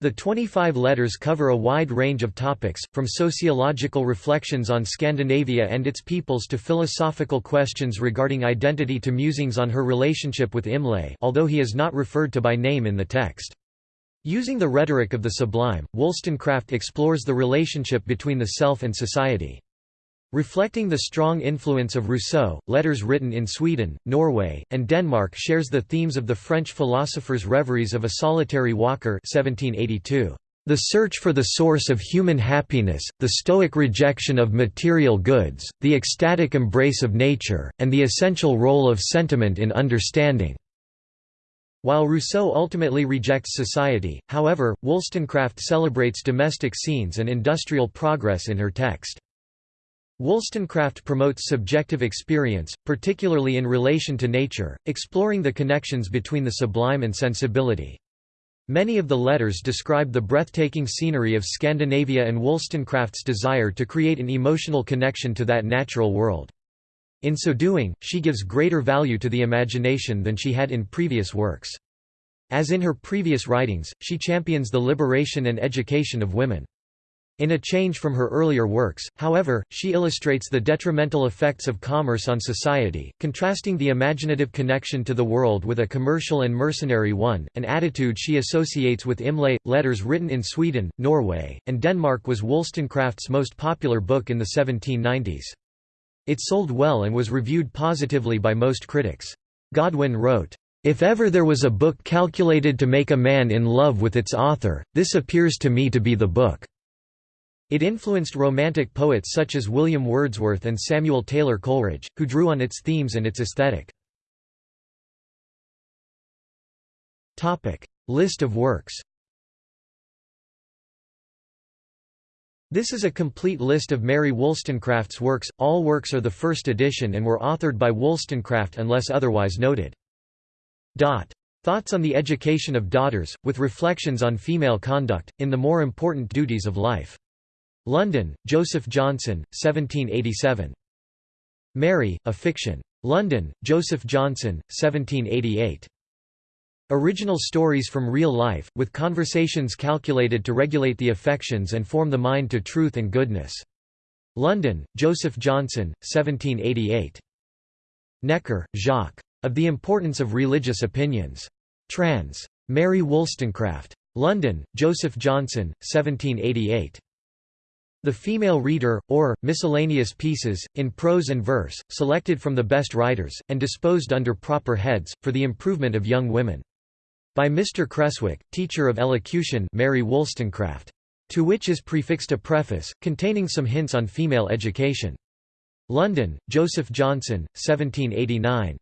A: The 25 letters cover a wide range of topics, from sociological reflections on Scandinavia and its peoples to philosophical questions regarding identity to musings on her relationship with Imlay although he is not referred to by name in the text. Using the rhetoric of the sublime, Wollstonecraft explores the relationship between the self and society. Reflecting the strong influence of Rousseau, letters written in Sweden, Norway, and Denmark shares the themes of the French philosopher's Reveries of a Solitary Walker 1782. The search for the source of human happiness, the stoic rejection of material goods, the ecstatic embrace of nature, and the essential role of sentiment in understanding. While Rousseau ultimately rejects society, however, Wollstonecraft celebrates domestic scenes and industrial progress in her text. Wollstonecraft promotes subjective experience, particularly in relation to nature, exploring the connections between the sublime and sensibility. Many of the letters describe the breathtaking scenery of Scandinavia and Wollstonecraft's desire to create an emotional connection to that natural world. In so doing, she gives greater value to the imagination than she had in previous works. As in her previous writings, she champions the liberation and education of women. In a change from her earlier works, however, she illustrates the detrimental effects of commerce on society, contrasting the imaginative connection to the world with a commercial and mercenary one, an attitude she associates with Imlay. Letters written in Sweden, Norway, and Denmark was Wollstonecraft's most popular book in the 1790s. It sold well and was reviewed positively by most critics. Godwin wrote, if ever there was a book calculated to make a man in love with its author, this appears to me to be the book. It influenced Romantic poets such as William Wordsworth and Samuel Taylor Coleridge, who drew on its themes and its aesthetic. List of works This is a complete list of Mary Wollstonecraft's works, all works are the first edition and were authored by Wollstonecraft unless otherwise noted. Thoughts on the Education of Daughters, with reflections on female conduct, in the more important duties of life. London, Joseph Johnson, 1787. Mary, a Fiction. London, Joseph Johnson, 1788. Original stories from real life, with conversations calculated to regulate the affections and form the mind to truth and goodness. London, Joseph Johnson, 1788. Necker, Jacques. Of the Importance of Religious Opinions. Trans. Mary Wollstonecraft. London, Joseph Johnson, 1788. The Female Reader, or, miscellaneous pieces, in prose and verse, selected from the best writers, and disposed under proper heads, for the improvement of young women. By Mr. Creswick, teacher of elocution Mary Wollstonecraft. To which is prefixed a preface, containing some hints on female education. London, Joseph Johnson, 1789.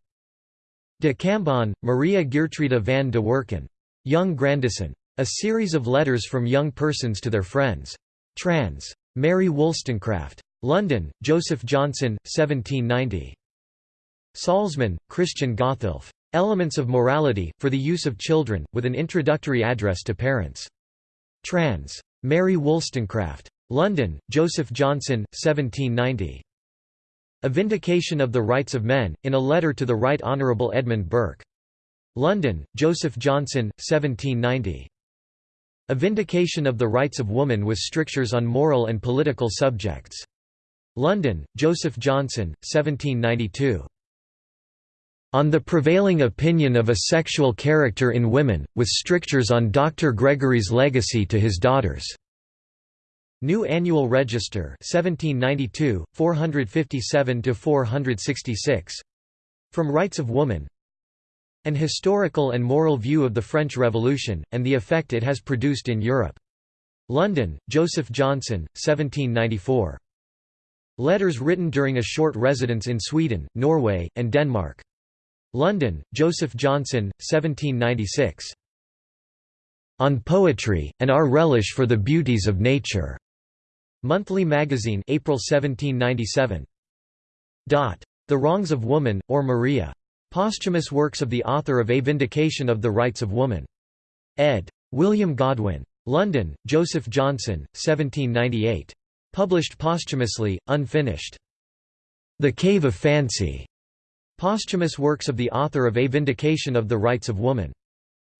A: De Cambon, Maria Geertruida van de Werken. Young Grandison. A series of letters from young persons to their friends. Trans. Mary Wollstonecraft. London, Joseph Johnson, 1790. Salzmann, Christian Gotthilf. Elements of Morality, for the Use of Children, with an introductory address to parents. Trans. Mary Wollstonecraft. London, Joseph Johnson, 1790. A Vindication of the Rights of Men, in a letter to the Right Honourable Edmund Burke. London, Joseph Johnson, 1790. A Vindication of the Rights of Woman with strictures on moral and political subjects. London, Joseph Johnson, 1792. On the prevailing opinion of a sexual character in women, with strictures on Dr. Gregory's legacy to his daughters. New Annual Register 1792, 457–466. From Rights of Woman An historical and moral view of the French Revolution, and the effect it has produced in Europe. London, Joseph Johnson, 1794. Letters written during a short residence in Sweden, Norway, and Denmark. London, Joseph Johnson, 1796. On Poetry, and Our Relish for the Beauties of Nature. Monthly Magazine April 1797. The Wrongs of Woman, or Maria. Posthumous works of the author of A Vindication of the Rights of Woman. ed. William Godwin. London, Joseph Johnson, 1798. Published posthumously, unfinished. The Cave of Fancy. Posthumous works of the author of A Vindication of the Rights of Woman.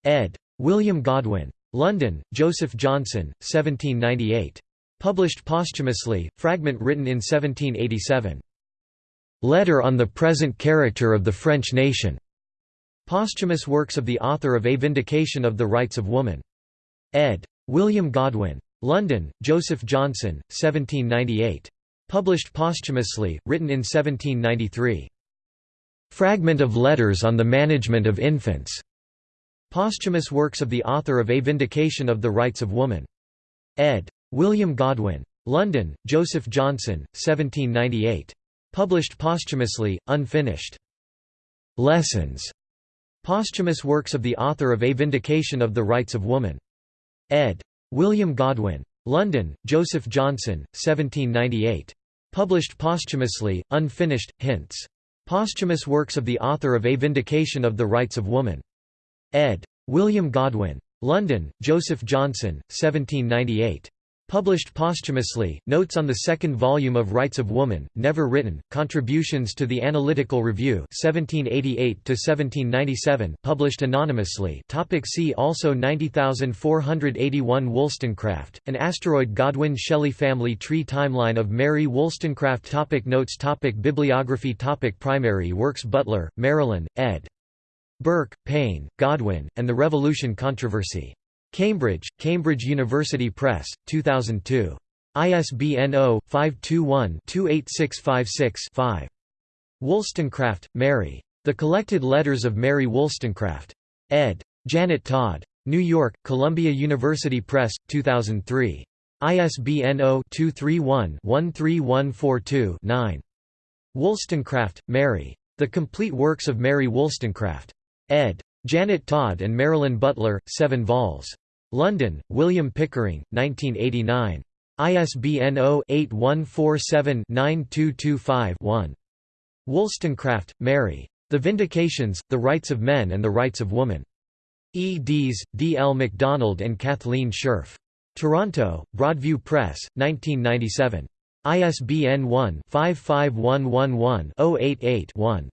A: ed. William Godwin. London, Joseph Johnson, 1798. Published posthumously, fragment written in 1787. Letter on the Present Character of the French Nation. Posthumous works of the author of A Vindication of the Rights of Woman. ed. William Godwin. London, Joseph Johnson, 1798. Published posthumously, written in 1793. Fragment of Letters on the Management of Infants. Posthumous works of the author of A Vindication of the Rights of Woman. ed. William Godwin. London, Joseph Johnson, 1798. Published posthumously, unfinished. Lessons. Posthumous works of the author of A Vindication of the Rights of Woman. ed. William Godwin. London, Joseph Johnson, 1798. Published posthumously, unfinished, hints. Posthumous works of the author of A Vindication of the Rights of Woman. ed. William Godwin. London, Joseph Johnson, 1798. Published posthumously, Notes on the second volume of Rights of Woman, never written, Contributions to the Analytical Review 1788–1797 published anonymously topic See also 90481 Wollstonecraft, an asteroid Godwin-Shelley family tree Timeline of Mary Wollstonecraft topic Notes topic Bibliography topic Primary works Butler, Marilyn, ed. Burke, Paine, Godwin, and the Revolution Controversy. Cambridge, Cambridge University Press, 2002. ISBN 0-521-28656-5. Wollstonecraft, Mary. The Collected Letters of Mary Wollstonecraft. ed. Janet Todd. New York, Columbia University Press, 2003. ISBN 0-231-13142-9. Wollstonecraft, Mary. The Complete Works of Mary Wollstonecraft. ed. Janet Todd and Marilyn Butler, 7 vols. London, William Pickering, 1989. ISBN 0-8147-9225-1. Wollstonecraft, Mary. The Vindications, The Rights of Men and the Rights of Woman. E. Dees, D. L. MacDonald and Kathleen Scherf. Toronto, Broadview Press, 1997. ISBN 1-55111-088-1.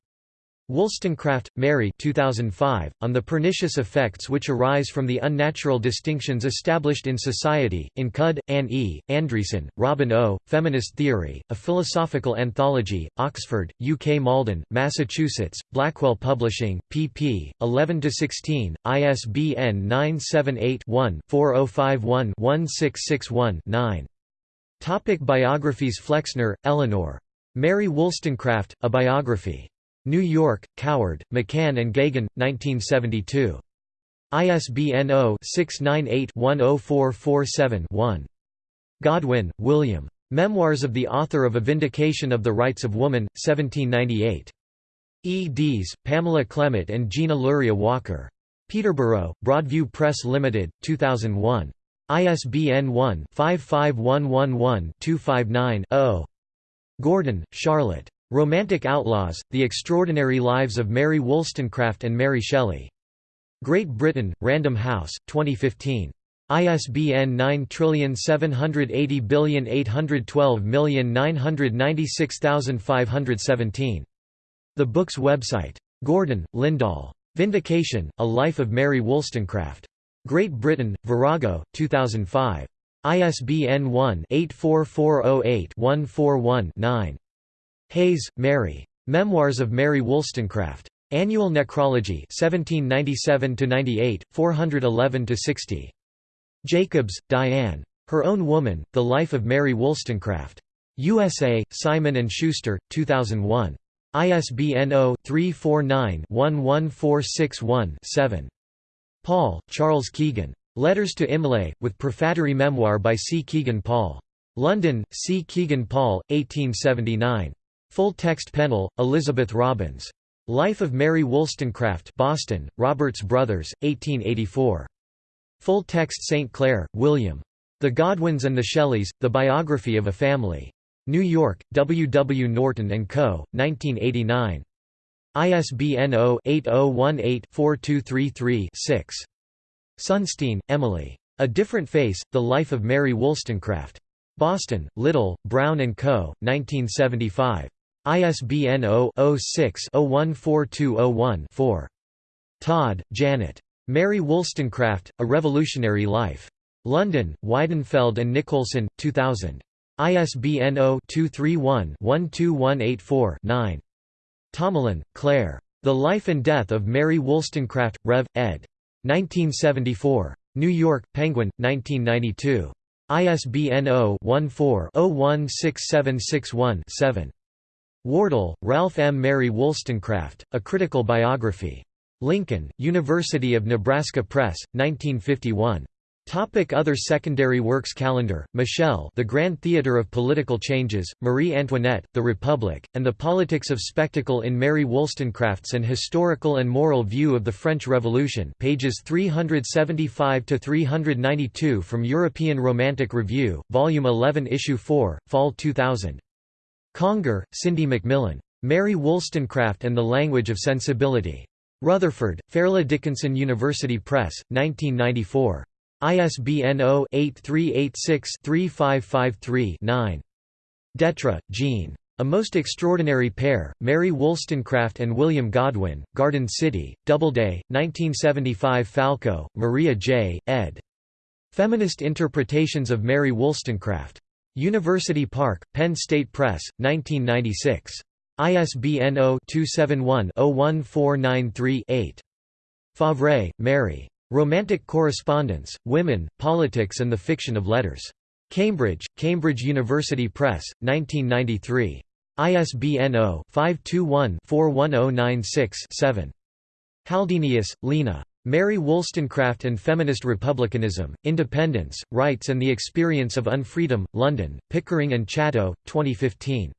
A: Wollstonecraft, Mary 2005, On the Pernicious Effects Which Arise from the Unnatural Distinctions Established in Society, in Cudd, Anne E., Andreasen, Robin O., Feminist Theory, A Philosophical Anthology, Oxford, UK Malden, Massachusetts, Blackwell Publishing, pp. 11–16, ISBN 978-1-4051-1661-9. Topic Biographies Flexner, Eleanor. Mary Wollstonecraft, A Biography. New York, Coward, McCann and Geoghegan, 1972. ISBN 0-698-10447-1. Godwin, William. Memoirs of the Author of A Vindication of the Rights of Woman, 1798. E. Dees, Pamela Clement and Gina Luria Walker. Peterborough, Broadview Press Limited, 2001. ISBN 1-55111-259-0. Gordon, Charlotte. Romantic Outlaws, The Extraordinary Lives of Mary Wollstonecraft and Mary Shelley. Great Britain, Random House, 2015. ISBN 9780812996517. The book's website. Gordon, Lyndall. Vindication, A Life of Mary Wollstonecraft. Great Britain, Virago, 2005. ISBN 1-84408-141-9. Hays, Mary. Memoirs of Mary Wollstonecraft. Annual Necrology 1797–98, 411–60. Jacobs, Diane. Her Own Woman, The Life of Mary Wollstonecraft. USA, Simon & Schuster, 2001. ISBN 0-349-11461-7. Paul, Charles Kegan. Letters to Imlay, with prefatory memoir by C. Kegan Paul. London, C. Kegan Paul, 1879. Full text Pennell, Elizabeth Robins. Life of Mary Wollstonecraft Boston, Roberts Brothers, 1884. Full text St. Clair, William. The Godwins and the Shelleys, The Biography of a Family. New York, W. W. Norton & Co., 1989. ISBN 0-8018-4233-6. Sunstein, Emily. A Different Face, The Life of Mary Wollstonecraft. Boston, Little, Brown & Co., 1975. ISBN 0-06-014201-4. Todd, Janet. Mary Wollstonecraft, A Revolutionary Life. London, Weidenfeld and Nicolson, 2000. ISBN 0-231-12184-9. Tomalin, Claire. The Life and Death of Mary Wollstonecraft, Rev. ed. 1974. New York, Penguin, 1992. ISBN 0-14-016761-7. Wardle, Ralph M. Mary Wollstonecraft, A Critical Biography. Lincoln, University of Nebraska Press, 1951. Topic Other secondary works Calendar, Michel The Grand Theatre of Political Changes, Marie Antoinette, The Republic, and the Politics of Spectacle in Mary Wollstonecraft's An Historical and Moral View of the French Revolution pages 375–392 from European Romantic Review, Volume 11 Issue 4, Fall 2000. Conger, Cindy Macmillan. Mary Wollstonecraft and the Language of Sensibility. Rutherford, Fairleigh Dickinson University Press, 1994. ISBN 0-8386-3553-9. Detre, Jean. A Most Extraordinary Pair, Mary Wollstonecraft and William Godwin, Garden City, Doubleday, 1975 Falco, Maria J., ed. Feminist Interpretations of Mary Wollstonecraft. University Park, Penn State Press, 1996. ISBN 0-271-01493-8. Favre, Mary. Romantic Correspondence, Women, Politics and the Fiction of Letters. Cambridge, Cambridge University Press, 1993. ISBN 0-521-41096-7. Halldenius, Lena. Mary Wollstonecraft and Feminist Republicanism, Independence, Rights and the Experience of Unfreedom, London, Pickering and Chatto, 2015.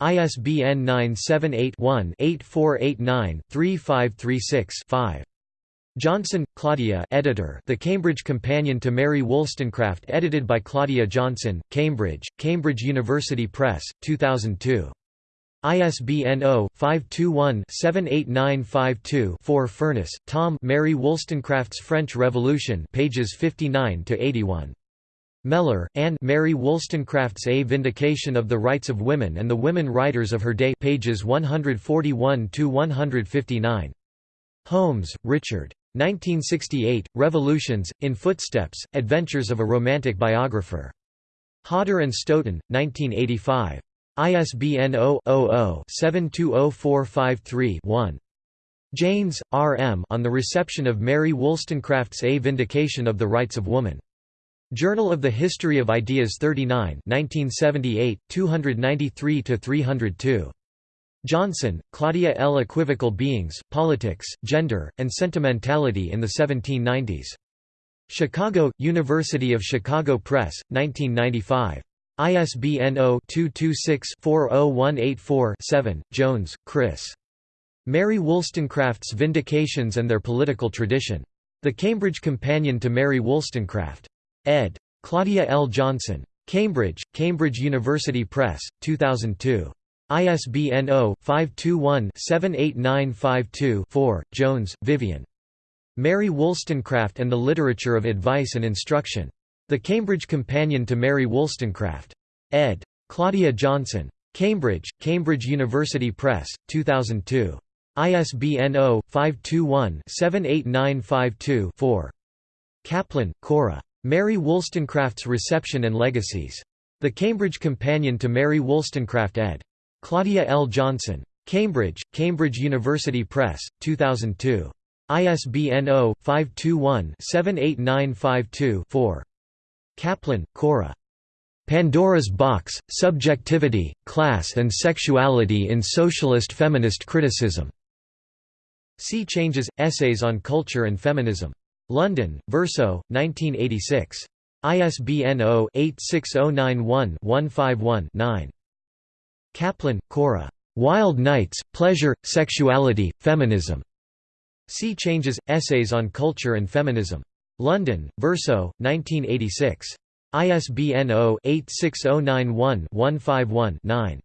A: ISBN 978-1-8489-3536-5. Johnson, Claudia editor The Cambridge Companion to Mary Wollstonecraft edited by Claudia Johnson, Cambridge, Cambridge University Press, 2002. ISBN 0-521-78952-4 Furniss, Tom Mary Wollstonecraft's French Revolution pages 59–81. Mellor, Anne Mary Wollstonecraft's A Vindication of the Rights of Women and the Women Writers of Her Day pages 141–159. Holmes, Richard. 1968, Revolutions, In Footsteps, Adventures of a Romantic Biographer. Hodder and Stoughton, 1985. ISBN 0-00-720453-1. Janes, R. M. On the Reception of Mary Wollstonecraft's A Vindication of the Rights of Woman. Journal of the History of Ideas 39 1978, 293–302. Johnson, Claudia L. Equivocal Beings, Politics, Gender, and Sentimentality in the 1790s. Chicago, University of Chicago Press, 1995. ISBN 0-226-40184-7, Jones, Chris. Mary Wollstonecraft's Vindications and Their Political Tradition. The Cambridge Companion to Mary Wollstonecraft. ed. Claudia L. Johnson. Cambridge, Cambridge University Press, 2002. ISBN 0-521-78952-4, Jones, Vivien. Mary Wollstonecraft and the Literature of Advice and Instruction. The Cambridge Companion to Mary Wollstonecraft. ed. Claudia Johnson. Cambridge, Cambridge University Press, 2002. ISBN 0-521-78952-4. Kaplan, Cora. Mary Wollstonecraft's Reception and Legacies. The Cambridge Companion to Mary Wollstonecraft ed. Claudia L. Johnson. Cambridge, Cambridge University Press, 2002. ISBN 0-521-78952-4. Kaplan, Cora. Pandora's Box, Subjectivity, Class and Sexuality in Socialist Feminist Criticism. Sea Changes, Essays on Culture and Feminism. London, Verso, 1986. ISBN 0-86091-151-9. Kaplan, Cora. Wild Nights, Pleasure, Sexuality, Feminism. Sea Changes, Essays on Culture and Feminism. London, Verso, 1986. ISBN 0-86091-151-9.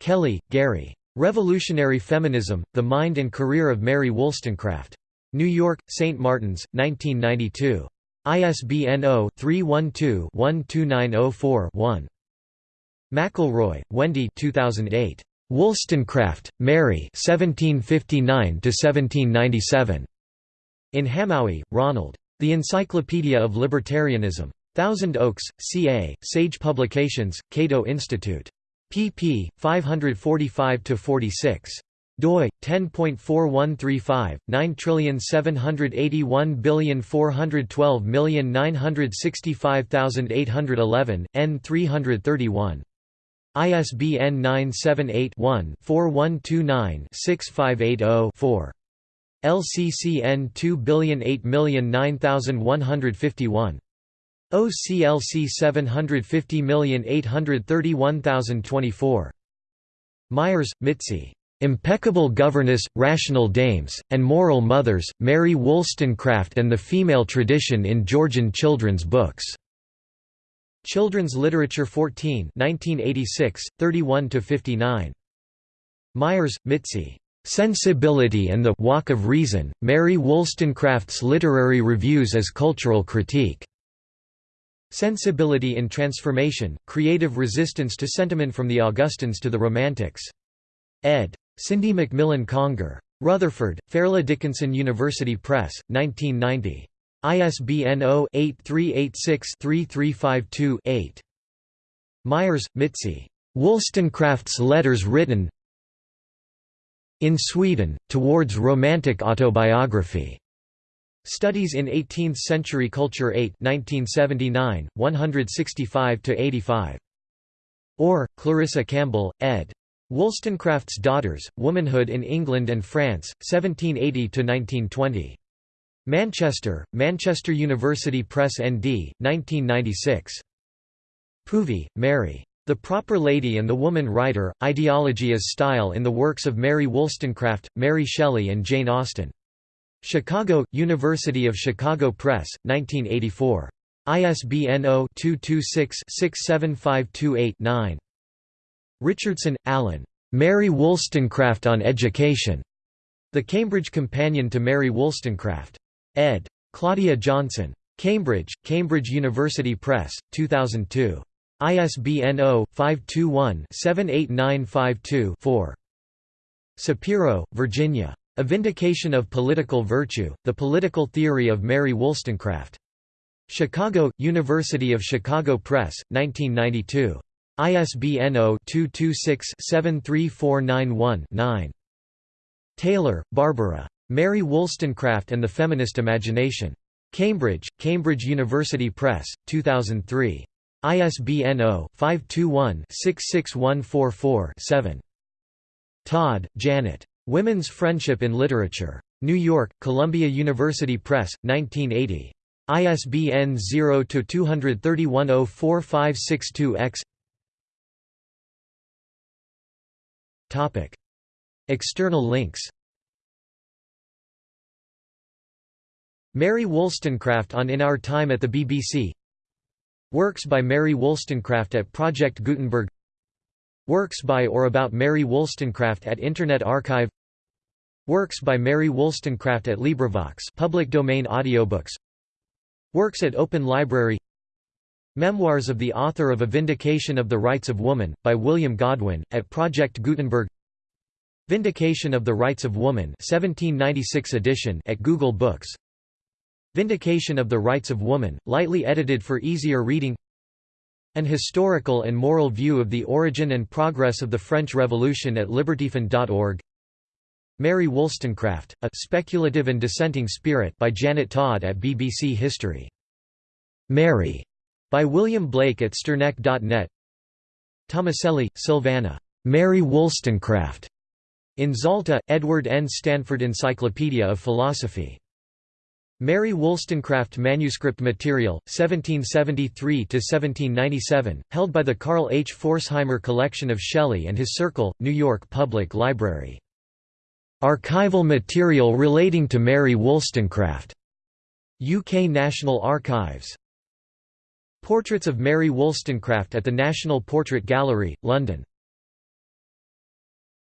A: Kelly, Gary. Revolutionary Feminism, The Mind and Career of Mary Wollstonecraft. New York, St. Martin's, 1992. ISBN 0-312-12904-1. McElroy, Wendy 2008. Wollstonecraft, Mary 1759–1797. In Hamowy, Ronald. The Encyclopedia of Libertarianism. Thousand Oaks, CA, Sage Publications, Cato Institute. pp. 545–46 doi 10.4135 9781412965811 n 331 ISBN 978-1-4129-6580-4. LCCN 2008909151. OCLC 750831024. Myers, Mitzi. Impeccable Governess, Rational Dames, and Moral Mothers, Mary Wollstonecraft and the Female Tradition in Georgian Children's Books. Children's Literature 14 1986, 31–59. Myers, Mitzi. Sensibility and the Walk of Reason, Mary Wollstonecraft's Literary Reviews as Cultural Critique. Sensibility in Transformation, Creative Resistance to Sentiment from the Augustans to the Romantics. ed. Syndy McMillen Conger. Rutherford, Fairleigh Dickinson University Press, 1990. ISBN 0-8386-3352-8. Myers, Mitzi. Wollstonecraft's Letters Written in Sweden, Towards Romantic Autobiography. Studies in Eighteenth-Century Culture 8 1979, 165–85. Orr, Clarissa Campbell, ed. Wollstonecraft's Daughters, Womanhood in England and France, 1780–1920. Manchester, Manchester University Press ND, 1996. Poovey, Mary. The Proper Lady and the Woman Writer, Ideology as Style in the Works of Mary Wollstonecraft, Mary Shelley and Jane Austen. Chicago, University of Chicago Press, 1984. ISBN 0-226-67528-9. Richardson, Alan. Mary Wollstonecraft on Education. The Cambridge Companion to Mary Wollstonecraft. ed. Claudia Johnson. Cambridge, Cambridge University Press, 2002. ISBN 0-521-78952-4. Sapiro, Virginia. A Vindication of Political Virtue, The Political Theory of Mary Wollstonecraft. Chicago, University of Chicago Press, 1992. ISBN 0-226-73491-9. Taylor, Barbara. Mary Wollstonecraft and the Feminist Imagination. Cambridge, Cambridge University Press, 2003. ISBN 0-521-66144-7. Todd, Janet. Women's Friendship in Literature. New York, Columbia University Press, 1980. ISBN 0-231-04562-X External links Mary Wollstonecraft on In Our Time at the BBC Works by Mary Wollstonecraft at Project Gutenberg. Works by or about Mary Wollstonecraft at Internet Archive. Works by Mary Wollstonecraft at LibriVox public domain audiobooks. Works at Open Library. Memoirs of the author of A Vindication of the Rights of Woman, by William Godwin, at Project Gutenberg. Vindication of the Rights of Woman 1796 edition at Google Books Vindication of the Rights of Woman, lightly edited for easier reading An historical and moral view of the origin and progress of the French Revolution at libertyfund.org Mary Wollstonecraft, A Speculative and Dissenting Spirit by Janet Todd at BBC History. Mary by William Blake at sterneck.net Tomaselli, Silvana. Mary Wollstonecraft. In Zalta, Edward N. Stanford Encyclopedia of Philosophy. Mary Wollstonecraft Manuscript Material, 1773–1797, held by the Carl H. Pforzheimer Collection of Shelley and His Circle, New York Public Library. Archival material relating to Mary Wollstonecraft. UK National Archives. Portraits of Mary Wollstonecraft at the National Portrait Gallery, London